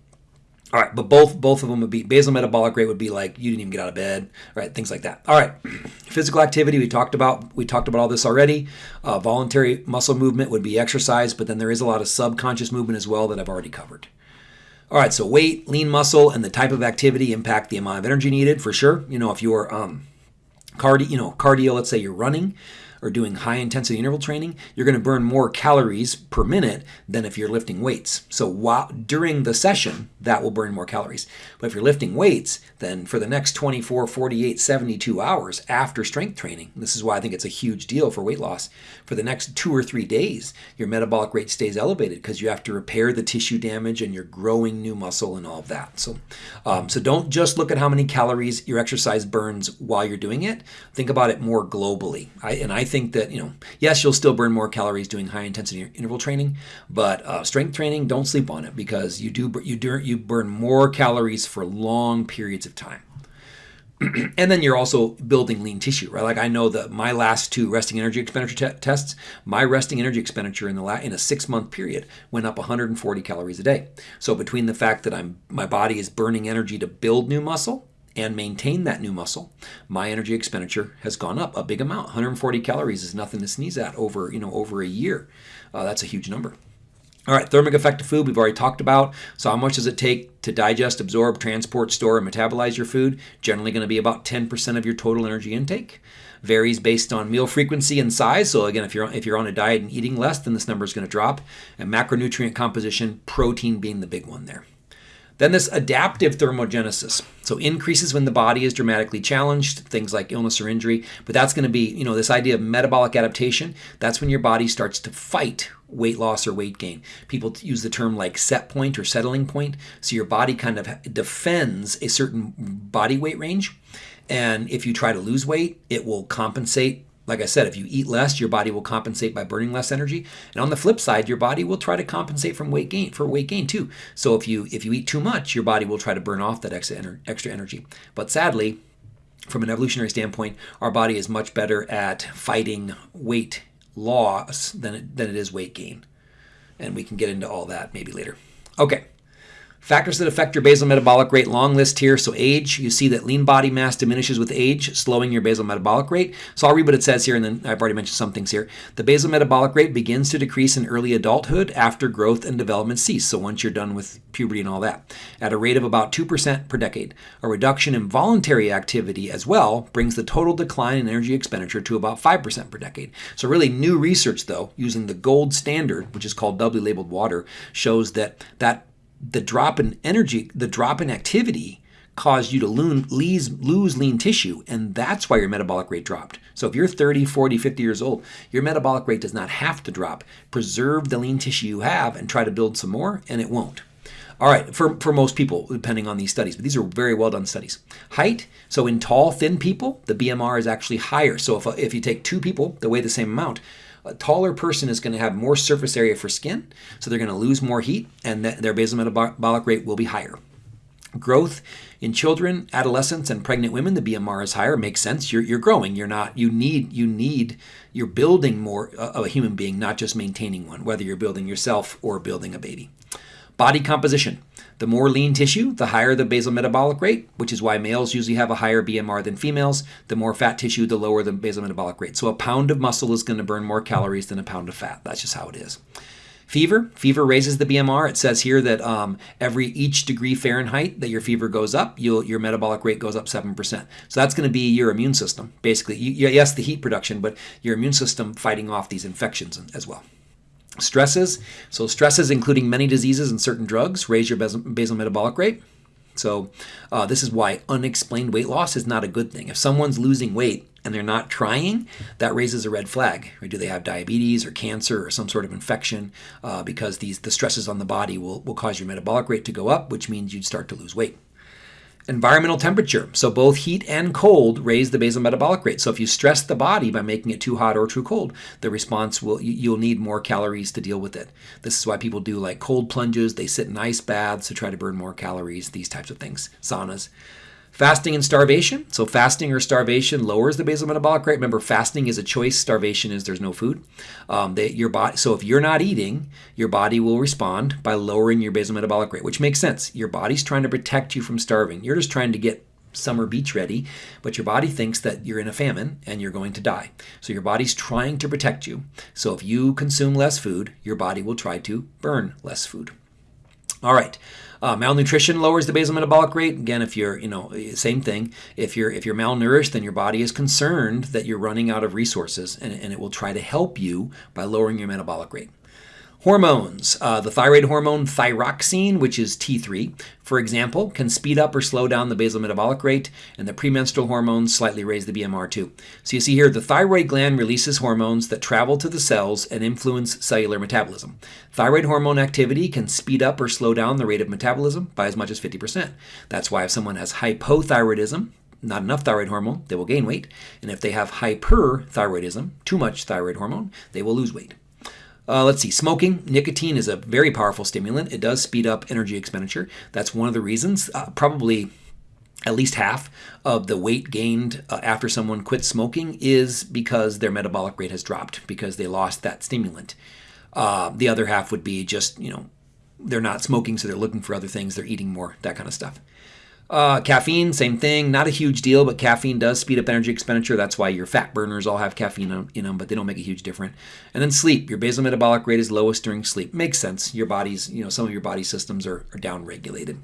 Speaker 1: all right, but both both of them would be basal metabolic rate would be like you didn't even get out of bed, right? Things like that. All right, physical activity we talked about. We talked about all this already. Uh, voluntary muscle movement would be exercise, but then there is a lot of subconscious movement as well that I've already covered. All right, so weight, lean muscle, and the type of activity impact the amount of energy needed for sure. You know, if you're um, cardio, you know, cardio, let's say you're running, or doing high intensity interval training, you're going to burn more calories per minute than if you're lifting weights. So while during the session, that will burn more calories. But if you're lifting weights, then for the next 24, 48, 72 hours after strength training, this is why I think it's a huge deal for weight loss. For the next two or three days, your metabolic rate stays elevated because you have to repair the tissue damage and you're growing new muscle and all of that. So, um, so don't just look at how many calories your exercise burns while you're doing it. Think about it more globally. I, and I think that, you know, yes, you'll still burn more calories doing high intensity interval training, but uh, strength training, don't sleep on it because you do you do you burn more calories for long periods of time. and then you're also building lean tissue, right? Like I know that my last two resting energy expenditure te- tests, my resting energy expenditure in the in a six month period went up 140 calories a day. So between the fact that I'm my body is burning energy to build new muscle and maintain that new muscle, my energy expenditure has gone up a big amount. 140 calories is nothing to sneeze at over you know over a year. Uh, that's a huge number. All right, thermic effect of food we've already talked about. So how much does it take to digest, absorb, transport, store, and metabolize your food? Generally going to be about 10% of your total energy intake. Varies based on meal frequency and size. So again, if you're if you're on a diet and eating less, then this number is going to drop. And macronutrient composition, protein being the big one there. Then this adaptive thermogenesis. So increases when the body is dramatically challenged, things like illness or injury. But that's going to be, you know, this idea of metabolic adaptation. That's when your body starts to fight weight loss or weight gain. People use the term like set point or settling point. So your body kind of defends a certain body weight range. And if you try to lose weight, it will compensate like I said, if you eat less, your body will compensate by burning less energy. And on the flip side, your body will try to compensate from weight gain for weight gain too. So if you if you eat too much, your body will try to burn off that extra extra energy. But sadly, from an evolutionary standpoint, our body is much better at fighting weight loss than it, than it is weight gain. And we can get into all that maybe later. Okay. Factors that affect your basal metabolic rate, long list here. So age, you see that lean body mass diminishes with age, slowing your basal metabolic rate. So I'll read what it says here, and then I've already mentioned some things here. The basal metabolic rate begins to decrease in early adulthood after growth and development cease. So once you're done with puberty and all that, at a rate of about 2% per decade. A reduction in voluntary activity as well brings the total decline in energy expenditure to about 5% per decade. So really new research though, using the gold standard, which is called doubly labeled water, shows that that the drop in energy, the drop in activity caused you to lose, lose lean tissue, and that's why your metabolic rate dropped. So if you're 30, 40, 50 years old, your metabolic rate does not have to drop. Preserve the lean tissue you have and try to build some more, and it won't. All right, for, for most people, depending on these studies, but these are very well done studies. Height, so in tall, thin people, the BMR is actually higher. So if, if you take two people that weigh the same amount, a taller person is going to have more surface area for skin, so they're going to lose more heat, and their basal metabolic rate will be higher. Growth in children, adolescents, and pregnant women, the BMR is higher. Makes sense. You're, you're growing. You're not. You need. You need. You're building more uh, of a human being, not just maintaining one. Whether you're building yourself or building a baby. Body composition. The more lean tissue, the higher the basal metabolic rate, which is why males usually have a higher BMR than females. The more fat tissue, the lower the basal metabolic rate. So a pound of muscle is going to burn more calories than a pound of fat. That's just how it is. Fever, fever raises the BMR. It says here that um, every each degree Fahrenheit that your fever goes up, your metabolic rate goes up 7%. So that's going to be your immune system, basically. You, yes, the heat production, but your immune system fighting off these infections as well. Stresses. So stresses, including many diseases and certain drugs, raise your basal, metabolic rate. So uh, this is why unexplained weight loss is not a good thing. If someone's losing weight and they're not trying, that raises a red flag. Do they have diabetes or cancer or some sort of infection? Uh, because these the stresses on the body will, will cause your metabolic rate to go up, which means you'd start to lose weight. Environmental temperature. So both heat and cold raise the basal metabolic rate. So if you stress the body by making it too hot or too cold, the response will you'll need more calories to deal with it. This is why people do like cold plunges. They sit in ice baths to try to burn more calories. These types of things. Saunas. Fasting and starvation. So fasting or starvation lowers the basal metabolic rate. Remember, fasting is a choice. Starvation is there's no food. Um, they, your body. So if you're not eating, your body will respond by lowering your basal metabolic rate, which makes sense. Your body's trying to protect you from starving. You're just trying to get summer beach ready, but your body thinks that you're in a famine and you're going to die. So your body's trying to protect you. So if you consume less food, your body will try to burn less food. All right. Uh, malnutrition lowers the basal metabolic rate. Again, if you're, you know, same thing. If you're if you're malnourished, then your body is concerned that you're running out of resources, and, and it will try to help you by lowering your metabolic rate. Hormones. Uh, the thyroid hormone thyroxine, which is T3, for example, can speed up or slow down the basal metabolic rate, and the premenstrual hormones slightly raise the BMR too. So you see here, the thyroid gland releases hormones that travel to the cells and influence cellular metabolism. Thyroid hormone activity can speed up or slow down the rate of metabolism by as much as 50%. That's why if someone has hypothyroidism, not enough thyroid hormone, they will gain weight. And if they have hyperthyroidism, too much thyroid hormone, they will lose weight. Uh, let's see, smoking. Nicotine is a very powerful stimulant. It does speed up energy expenditure. That's one of the reasons, uh, probably at least half of the weight gained uh, after someone quits smoking is because their metabolic rate has dropped because they lost that stimulant. Uh, the other half would be just, you know, they're not smoking, so they're looking for other things, they're eating more, that kind of stuff. Uh, caffeine, same thing. Not a huge deal, but caffeine does speed up energy expenditure. That's why your fat burners all have caffeine in them, but they don't make a huge difference. And then sleep. Your basal metabolic rate is lowest during sleep. Makes sense. Your body's, you know, some of your body systems are, are down regulated.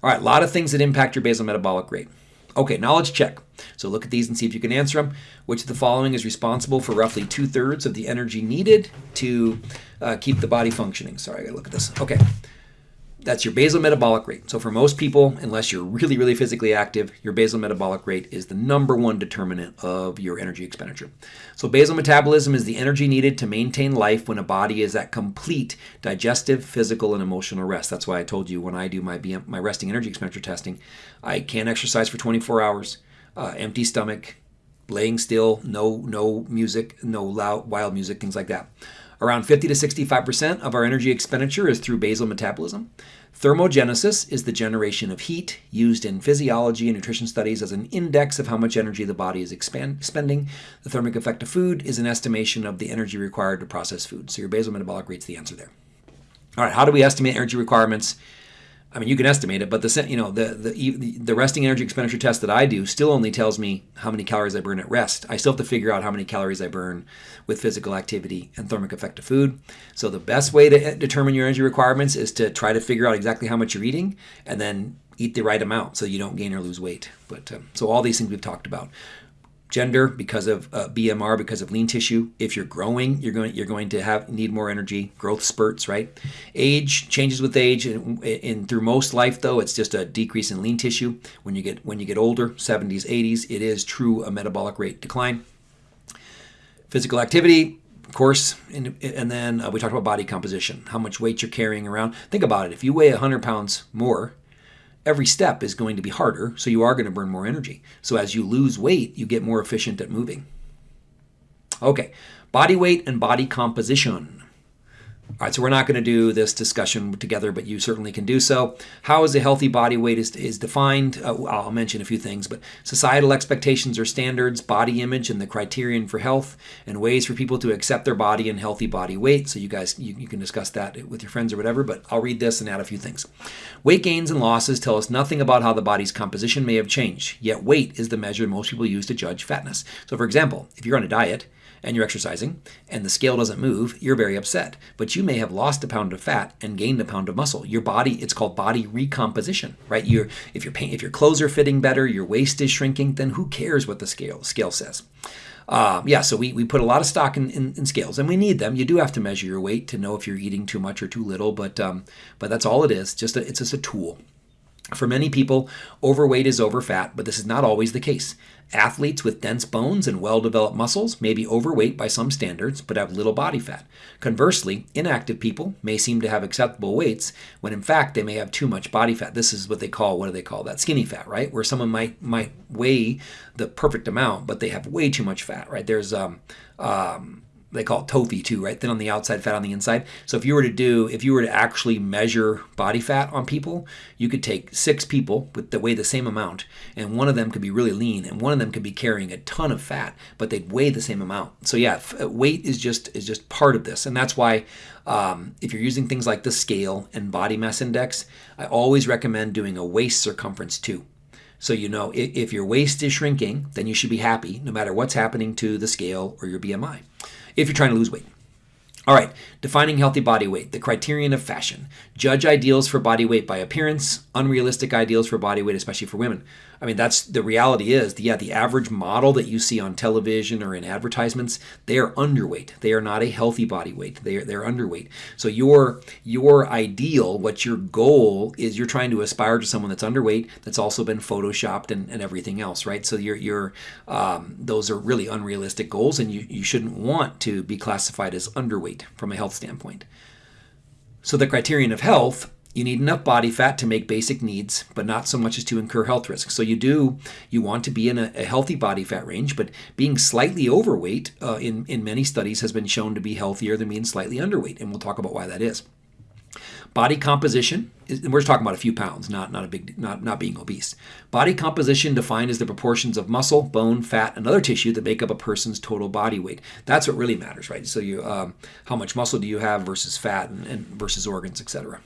Speaker 1: All right, a lot of things that impact your basal metabolic rate. Okay, knowledge check. So look at these and see if you can answer them. Which of the following is responsible for roughly two thirds of the energy needed to uh, keep the body functioning? Sorry, I gotta look at this. Okay. That's your basal metabolic rate. So for most people, unless you're really, really physically active, your basal metabolic rate is the number one determinant of your energy expenditure. So basal metabolism is the energy needed to maintain life when a body is at complete digestive, physical, and emotional rest. That's why I told you when I do my BM, my resting energy expenditure testing, I can't exercise for 24 hours, uh, empty stomach, laying still, no no music, no loud wild music, things like that. Around 50 to 65% of our energy expenditure is through basal metabolism. Thermogenesis is the generation of heat used in physiology and nutrition studies as an index of how much energy the body is expand. The thermic effect of food is an estimation of the energy required to process food. So your basal metabolic rate is the answer there. All right, how do we estimate energy requirements? I mean, you can estimate it, but the you know the the the resting energy expenditure test that I do still only tells me how many calories I burn at rest. I still have to figure out how many calories I burn with physical activity and thermic effect of food. So the best way to determine your energy requirements is to try to figure out exactly how much you're eating and then eat the right amount so you don't gain or lose weight. But um, so all these things we've talked about gender because of uh, BMR because of lean tissue. If you're growing, you're going you're going to have need more energy. Growth spurts, right? Age changes with age, and, and, through most life though, it's just a decrease in lean tissue. When you get when you get older, 70s, 80s, it is true a metabolic rate decline. Physical activity. Of course, and, and then uh, we talked about body composition, how much weight you're carrying around. Think about it. If you weigh 100 pounds more, every step is going to be harder, so you are going to burn more energy. So as you lose weight, you get more efficient at moving. Okay, body weight and body composition. All right, so we're not going to do this discussion together, but you certainly can do so. How is a healthy body weight is, is defined? Uh, I'll mention a few things, but societal expectations or standards, body image, and the criterion for health, and ways for people to accept their body and healthy body weight. So you guys, you, you can discuss that with your friends or whatever, but I'll read this and add a few things. Weight gains and losses tell us nothing about how the body's composition may have changed, yet weight is the measure most people use to judge fatness. So for example, if you're on a diet, and you're exercising and the scale doesn't move, you're very upset. But you may have lost a pound of fat and gained a pound of muscle. Your body, it's called body recomposition, right? You're, if, your if your clothes are fitting better, your waist is shrinking, then who cares what the scale, scale says? Uh, yeah, so we, we put a lot of stock in, in, in, scales, and we need them. You do have to measure your weight to know if you're eating too much or too little, but um, but that's all it is. Just a, it's just a tool. For many people, overweight is over fat, but this is not always the case. Athletes with dense bones and well developed muscles may be overweight by some standards, but have little body fat. Conversely, inactive people may seem to have acceptable weights when in fact they may have too much body fat. This is what they call, what do they call that? Skinny fat, right? Where someone might might weigh the perfect amount, but they have way too much fat, right? There's um, um, they call it TOFI too, right? Thin on the outside, fat on the inside. So if you were to do, if you were to actually measure body fat on people, you could take six people with the weigh the same amount, and one of them could be really lean, and one of them could be carrying a ton of fat, but they'd weigh the same amount. So yeah, uh, weight is just is just part of this, and that's why um, if you're using things like the scale and body mass index, I always recommend doing a waist circumference too. So you know if your waist is shrinking, then you should be happy no matter what's happening to the scale or your BMI if you're trying to lose weight. All right, defining healthy body weight, the criterion of fashion. Judge ideals for body weight by appearance, unrealistic ideals for body weight, especially for women. I mean, that's the reality is, yeah, the average model that you see on television or in advertisements, they are underweight. They are not a healthy body weight. They are they're underweight. So your your ideal, what your goal is, you're trying to aspire to someone that's underweight that's also been photoshopped and, and everything else, right? So you're you're um, those are really unrealistic goals, and you you shouldn't want to be classified as underweight from a health standpoint. So the criterion of health you need enough body fat to make basic needs, but not so much as to incur health risks. So you do, you want to be in a, a healthy body fat range, but being slightly overweight uh, in, in many studies has been shown to be healthier than being slightly underweight, and we'll talk about why that is. Body composition, and we're talking about a few pounds, not, not a big, not, not being obese. Body composition defined as the proportions of muscle, bone, fat, and other tissue that make up a person's total body weight. That's what really matters, right? So you, um, how much muscle do you have versus fat and, and versus organs, etc.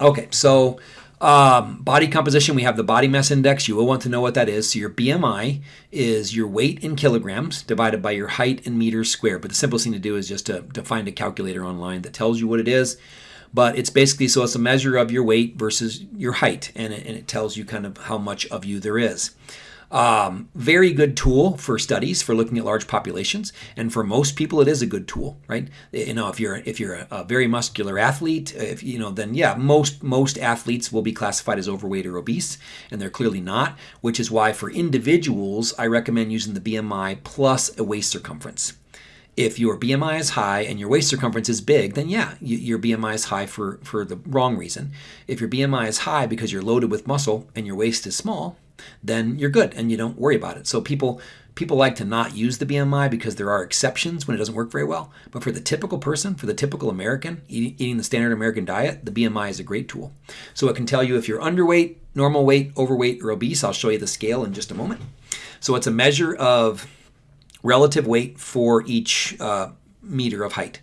Speaker 1: Okay, so um, body composition, we have the body mass index. You will want to know what that is. So your BMI is your weight in kilograms divided by your height in meters squared. But the simplest thing to do is just to, to find a calculator online that tells you what it is. But it's basically, so it's a measure of your weight versus your height, and it, and it tells you kind of how much of you there is. Um, very good tool for studies for looking at large populations, and for most people, it is a good tool, right? You know, if you're if you're a, a very muscular athlete, if you know, then yeah, most most athletes will be classified as overweight or obese, and they're clearly not. Which is why for individuals, I recommend using the BMI plus a waist circumference if your BMI is high and your waist circumference is big, then yeah, your BMI is high for, for the wrong reason. If your BMI is high because you're loaded with muscle and your waist is small, then you're good and you don't worry about it. So people people like to not use the BMI because there are exceptions when it doesn't work very well. But for the typical person, for the typical American eating, eating the standard American diet, the BMI is a great tool. So it can tell you if you're underweight, normal weight, overweight, or obese. I'll show you the scale in just a moment. So it's a measure of relative weight for each uh, meter of height.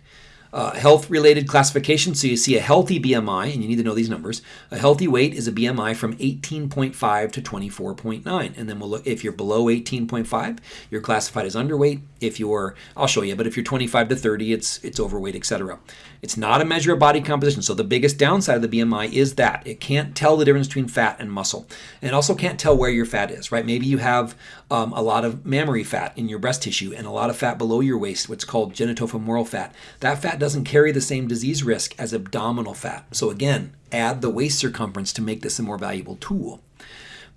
Speaker 1: Uh, health related classification. So you see a healthy BMI, and you need to know these numbers. A healthy weight is a BMI from 18.5 to 24.9. And then we'll look if you're below 18.5, you're classified as underweight. If you're, I'll show you, but if you're 25 to 30, it's it's overweight, etc. It's not a measure of body composition. So the biggest downside of the BMI is that it can't tell the difference between fat and muscle. And it also can't tell where your fat is, right? Maybe you have um, a lot of mammary fat in your breast tissue and a lot of fat below your waist, what's called gluteofemoral fat. That fat doesn't carry the same disease risk as abdominal fat. So again, add the waist circumference to make this a more valuable tool.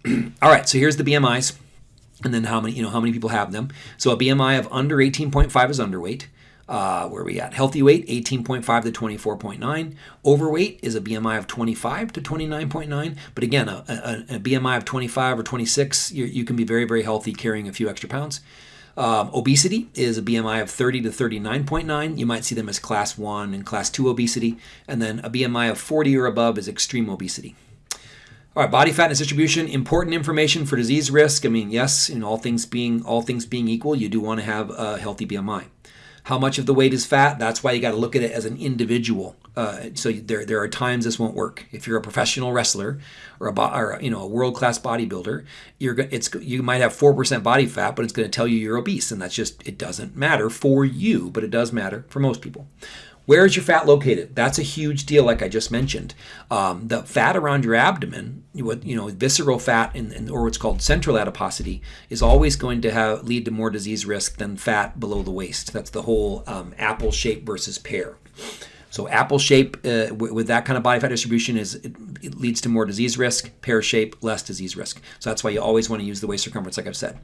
Speaker 1: All right, so here's the BMIs and then how many you know how many people have them. So a BMI of under 18.5 is underweight. Uh, where we at? Healthy weight, 18.5 to 24.9. Overweight is a BMI of 25 to 29.9. But again, a, a, a BMI of 25 or 26, you can be very, very healthy carrying a few extra pounds. Um, obesity is a BMI of 30 to 39.9. You might see them as class 1 and class 2 obesity. And then a BMI of 40 or above is extreme obesity. All right, body fatness distribution, important information for disease risk. I mean, yes, in all things being all things being equal, you do want to have a healthy BMI how much of the weight is fat. That's why you got to look at it as an individual. Uh, so there, there are times this won't work. If you're a professional wrestler or a, or, you know a world class bodybuilder, you're it's you might have four percent body fat, but it's going to tell you you're obese, and that's just it doesn't matter for you, but it does matter for most people. Where is your fat located? That's a huge deal, like I just mentioned. Um, the fat around your abdomen, what you know, visceral fat, in, in, or what's called central adiposity, is always going to have lead to more disease risk than fat below the waist. That's the whole um, apple shape versus pear. So apple shape uh, with that kind of body fat distribution is it, it, leads to more disease risk. Pear shape, less disease risk. So that's why you always want to use the waist circumference, like I've said.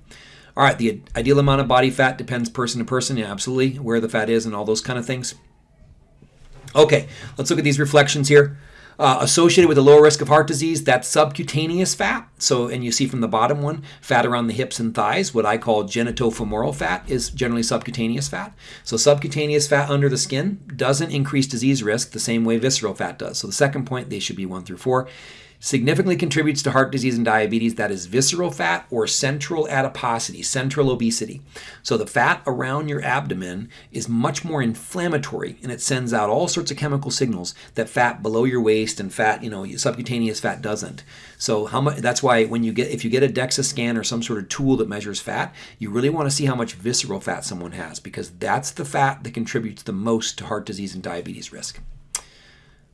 Speaker 1: All right, the ideal amount of body fat depends person to person. Yeah, absolutely, where the fat is and all those kind of things. Okay, let's look at these reflections here. Uh, associated with a lower risk of heart disease, that's subcutaneous fat. So, and you see from the bottom one, fat around the hips and thighs, what I call gluteofemoral fat is generally subcutaneous fat. So subcutaneous fat under the skin doesn't increase disease risk the same way visceral fat does. So the second point, they should be one through four significantly contributes to heart disease and diabetes. That is visceral fat or central adiposity, central obesity. So the fat around your abdomen is much more inflammatory and it sends out all sorts of chemical signals that fat below your waist and fat, you know, subcutaneous fat doesn't. So how much that's why when you get if you get a DEXA scan or some sort of tool that measures fat, you really want to see how much visceral fat someone has because that's the fat that contributes the most to heart disease and diabetes risk.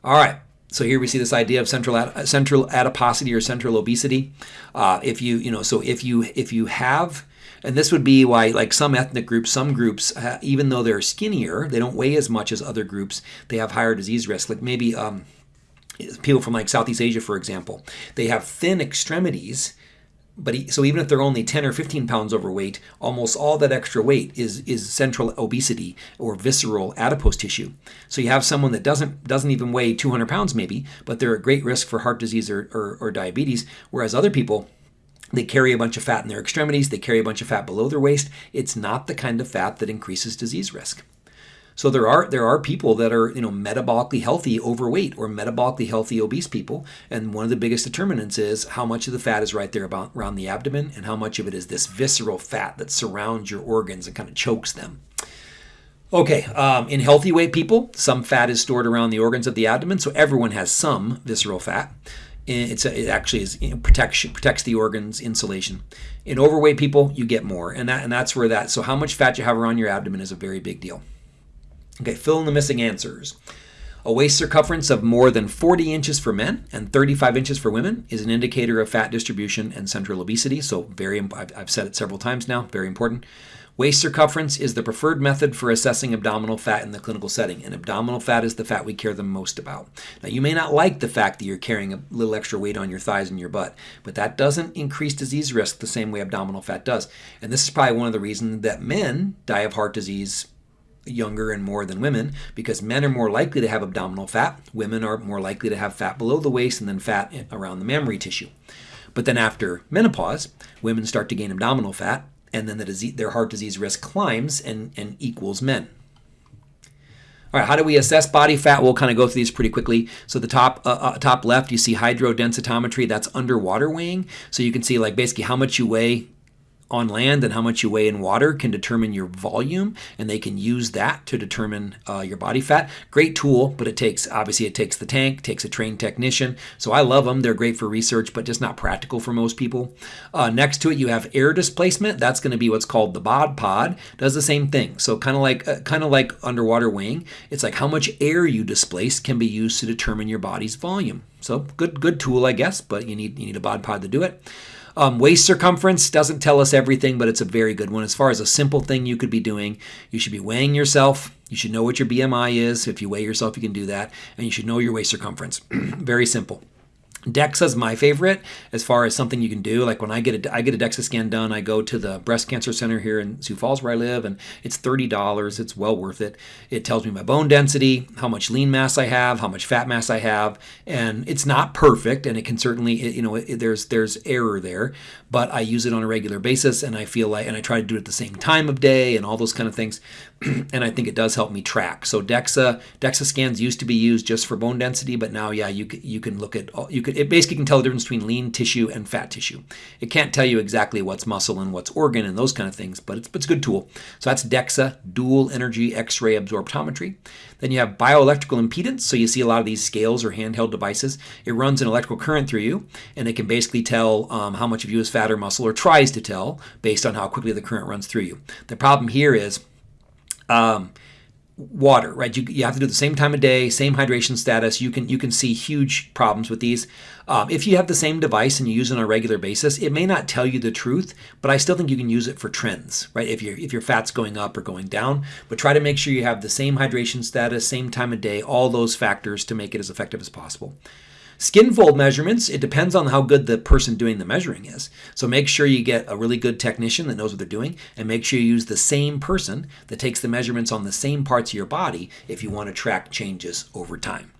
Speaker 1: All right. So here we see this idea of central central adiposity or central obesity. Uh, if you you know so if you if you have and this would be why like some ethnic groups some groups uh, even though they're skinnier they don't weigh as much as other groups they have higher disease risk like maybe um, people from like southeast asia for example they have thin extremities but he, so even if they're only 10 or 15 pounds overweight, almost all that extra weight is is central obesity or visceral adipose tissue. So you have someone that doesn't doesn't even weigh 200 pounds maybe, but they're at great risk for heart disease or, or, or diabetes, whereas other people they carry a bunch of fat in their extremities, they carry a bunch of fat below their waist. It's not the kind of fat that increases disease risk. So there are there are people that are you know metabolically healthy overweight or metabolically healthy obese people, and one of the biggest determinants is how much of the fat is right there about around the abdomen, and how much of it is this visceral fat that surrounds your organs and kind of chokes them. Okay, um, in healthy weight people, some fat is stored around the organs of the abdomen, so everyone has some visceral fat. It's a, it actually is you know, protects protects the organs insulation. In overweight people, you get more, and that and that's where that. So how much fat you have around your abdomen is a very big deal. Okay, fill in the missing answers. A waist circumference of more than 40 inches for men and 35 inches for women is an indicator of fat distribution and central obesity. So, very, I've said it several times now, very important. Waist circumference is the preferred method for assessing abdominal fat in the clinical setting, and abdominal fat is the fat we care the most about. Now, you may not like the fact that you're carrying a little extra weight on your thighs and your butt, but that doesn't increase disease risk the same way abdominal fat does. And this is probably one of the reasons that men die of heart disease younger and more than women because men are more likely to have abdominal fat. Women are more likely to have fat below the waist and then fat around the mammary tissue. But then after menopause, women start to gain abdominal fat, and then the disease, their heart disease risk climbs and, and equals men. All right, how do we assess body fat? We'll kind of go through these pretty quickly. So the top uh, uh, top left, you see hydrodensitometry. That's underwater weighing. So you can see like basically how much you weigh on land and how much you weigh in water can determine your volume and they can use that to determine uh, your body fat. Great tool but it takes obviously it takes the tank takes a trained technician. So i love them they're great for research but just not practical for most people. Uh, next to it you have air displacement. That's going to be what's called the bod pod. Does the same thing. So kind of like uh, kind of like underwater weighing. It's like how much air you displace can be used to determine your body's volume. So good good tool i guess but you need you need a bod pod to do it um, waist circumference doesn't tell us everything, but it's a very good one. As far as a simple thing you could be doing, you should be weighing yourself. You should know what your BMI is. If you weigh yourself, you can do that. And you should know your waist circumference. very simple. DEXA is my favorite as far as something you can do. Like when I get a I get a DEXA scan done, I go to the breast cancer center here in Sioux Falls where I live, and it's thirty dollars. It's well worth it. It tells me my bone density, how much lean mass I have, how much fat mass I have, and it's not perfect, and it can certainly you know it, there's there's error there, but I use it on a regular basis, and I feel like and I try to do it at the same time of day and all those kind of things. and I think it does help me track. So DEXA DEXA scans used to be used just for bone density, but now yeah, you you can look at you could it basically can tell the difference between lean tissue and fat tissue. It can't tell you exactly what's muscle and what's organ and those kind of things, but it's, it's a good tool. So that's DEXA, dual energy X-ray absorptiometry. Then you have bioelectrical impedance. So you see a lot of these scales or handheld devices. It runs an electrical current through you, and it can basically tell um, how much of you is fat or muscle, or tries to tell based on how quickly the current runs through you. The problem here is um, water, right? You, you have to do the same time of day, same hydration status. You can you can see huge problems with these. Um, if you have the same device and you use it on a regular basis, it may not tell you the truth, but I still think you can use it for trends, right? If your if your fat's going up or going down, but try to make sure you have the same hydration status, same time of day, all those factors to make it as effective as possible. Skin fold measurements, it depends on how good the person doing the measuring is. So make sure you get a really good technician that knows what they're doing and make sure you use the same person that takes the measurements on the same parts of your body if you want to track changes over time.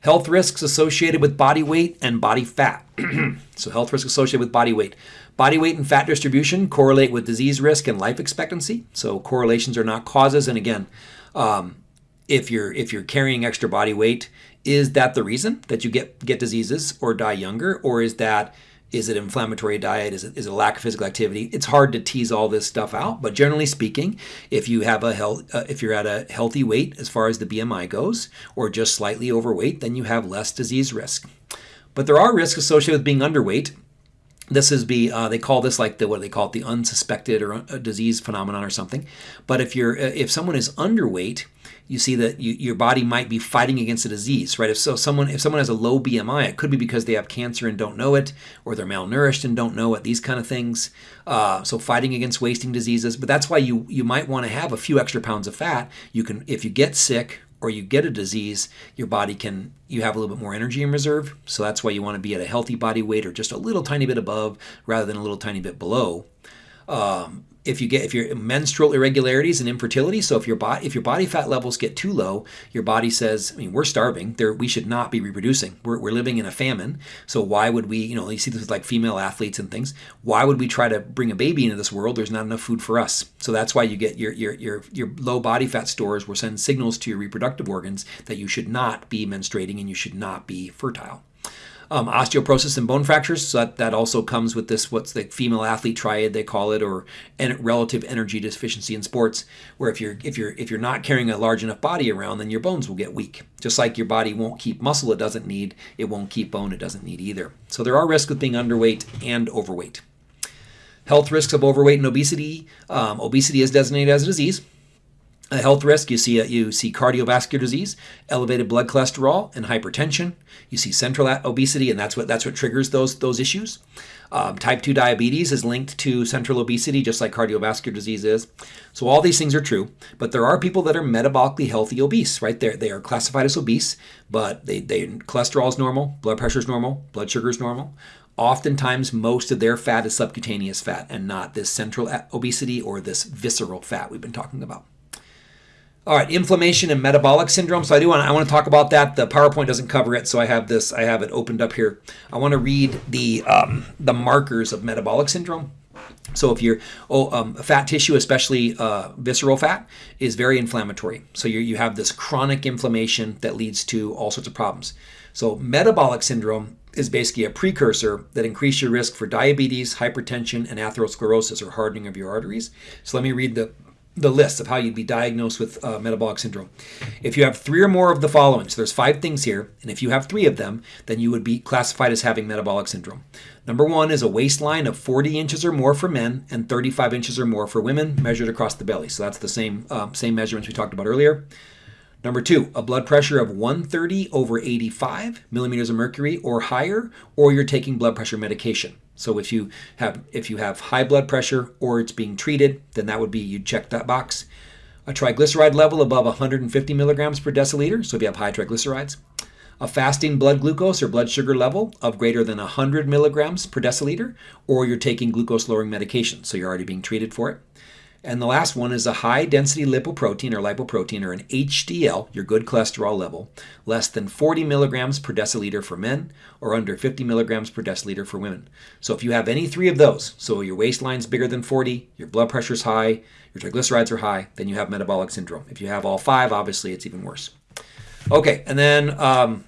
Speaker 1: Health risks associated with body weight and body fat. so health risks associated with body weight. Body weight and fat distribution correlate with disease risk and life expectancy. So correlations are not causes. And again, um, if you're if you're carrying extra body weight, is that the reason that you get get diseases or die younger, or is that is it inflammatory diet? Is it, is it a lack of physical activity? It's hard to tease all this stuff out, but generally speaking, if you have a health, uh, if you're at a healthy weight as far as the BMI goes, or just slightly overweight, then you have less disease risk. But there are risks associated with being underweight, this is be uh, they call this like the what do they call it the unsuspected or uh, disease phenomenon or something but if you're uh, if someone is underweight you see that you, your body might be fighting against a disease right if so someone if someone has a low bmi it could be because they have cancer and don't know it or they're malnourished and don't know it these kind of things uh, so fighting against wasting diseases but that's why you you might want to have a few extra pounds of fat you can if you get sick or you get a disease, your body can, you have a little bit more energy in reserve. So that's why you want to be at a healthy body weight or just a little tiny bit above rather than a little tiny bit below. Um, if you get if your menstrual irregularities and infertility so if your body if your body fat levels get too low your body says i mean we're starving. There we should not be reproducing. We're, we're living in a famine. So why would we you know you see this with like female athletes and things. Why would we try to bring a baby into this world? There's not enough food for us. So that's why you get your your your, your low body fat stores will send signals to your reproductive organs that you should not be menstruating and you should not be fertile um, osteoporosis and bone fractures. So that, that also comes with this, what's the female athlete triad they call it, or en- relative energy deficiency in sports, where if you're if you're if you're not carrying a large enough body around, then your bones will get weak. Just like your body won't keep muscle it doesn't need, it won't keep bone it doesn't need either. So there are risks with being underweight and overweight. Health risks of overweight and obesity. Um, obesity is designated as a disease a health risk, you see you see cardiovascular disease, elevated blood cholesterol, and hypertension. You see central obesity, and that's what that's what triggers those those issues. Um, type 2 diabetes is linked to central obesity, just like cardiovascular disease is. So all these things are true, but there are people that are metabolically healthy obese, right? There they are classified as obese, but they, they cholesterol is normal, blood pressure is normal, blood sugar is normal. Oftentimes, most of their fat is subcutaneous fat and not this central obesity or this visceral fat we've been talking about. All right, inflammation and metabolic syndrome. So I do want I want to talk about that. The PowerPoint doesn't cover it, so I have this. I have it opened up here. I want to read the um, the markers of metabolic syndrome. So if you're oh, um, fat tissue, especially uh, visceral fat, is very inflammatory. So you you have this chronic inflammation that leads to all sorts of problems. So metabolic syndrome is basically a precursor that increases your risk for diabetes, hypertension, and atherosclerosis or hardening of your arteries. So let me read the the list of how you'd be diagnosed with uh, metabolic syndrome. If you have three or more of the following, so there's five things here, and if you have three of them, then you would be classified as having metabolic syndrome. Number one is a waistline of 40 inches or more for men and 35 inches or more for women, measured across the belly. So that's the same um, same measurements we talked about earlier. Number two, a blood pressure of 130 over 85 millimeters of mercury or higher, or you're taking blood pressure medication. So if you have if you have high blood pressure or it's being treated, then that would be you check that box. A triglyceride level above 150 milligrams per deciliter. So if you have high triglycerides, a fasting blood glucose or blood sugar level of greater than 100 milligrams per deciliter, or you're taking glucose lowering medication, so you're already being treated for it. And the last one is a high density lipoprotein or lipoprotein or an HDL, your good cholesterol level, less than 40 milligrams per deciliter for men or under 50 milligrams per deciliter for women. So if you have any three of those, so your waistline's bigger than 40, your blood pressure's high, your triglycerides are high, then you have metabolic syndrome. If you have all five, obviously it's even worse. Okay, and then um,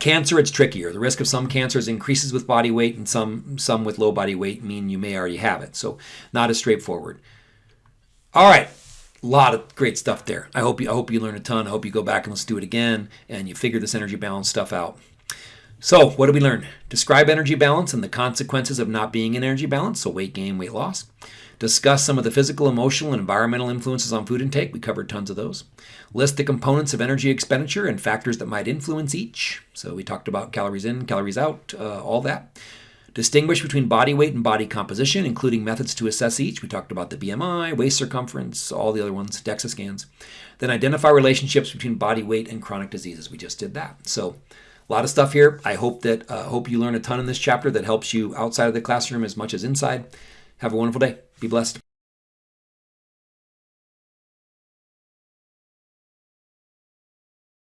Speaker 1: Cancer, it's trickier. The risk of some cancers increases with body weight, and some some with low body weight mean you may already have it. So, not as straightforward. All right. A lot of great stuff there. I hope you I hope you learn a ton. I hope you go back and let's do it again and you figure this energy balance stuff out. So, what did we learn? Describe energy balance and the consequences of not being in energy balance, so weight gain, weight loss. Discuss some of the physical, emotional, and environmental influences on food intake. We covered tons of those. List the components of energy expenditure and factors that might influence each. So, we talked about calories in, calories out, uh, all that. Distinguish between body weight and body composition, including methods to assess each. We talked about the BMI, waist circumference, all the other ones, DEXA scans. Then identify relationships between body weight and chronic diseases. We just did that. So a lot of stuff here. I hope that uh, hope you learn a ton in this chapter that helps you outside of the classroom as much as inside. Have a wonderful day. Be blessed.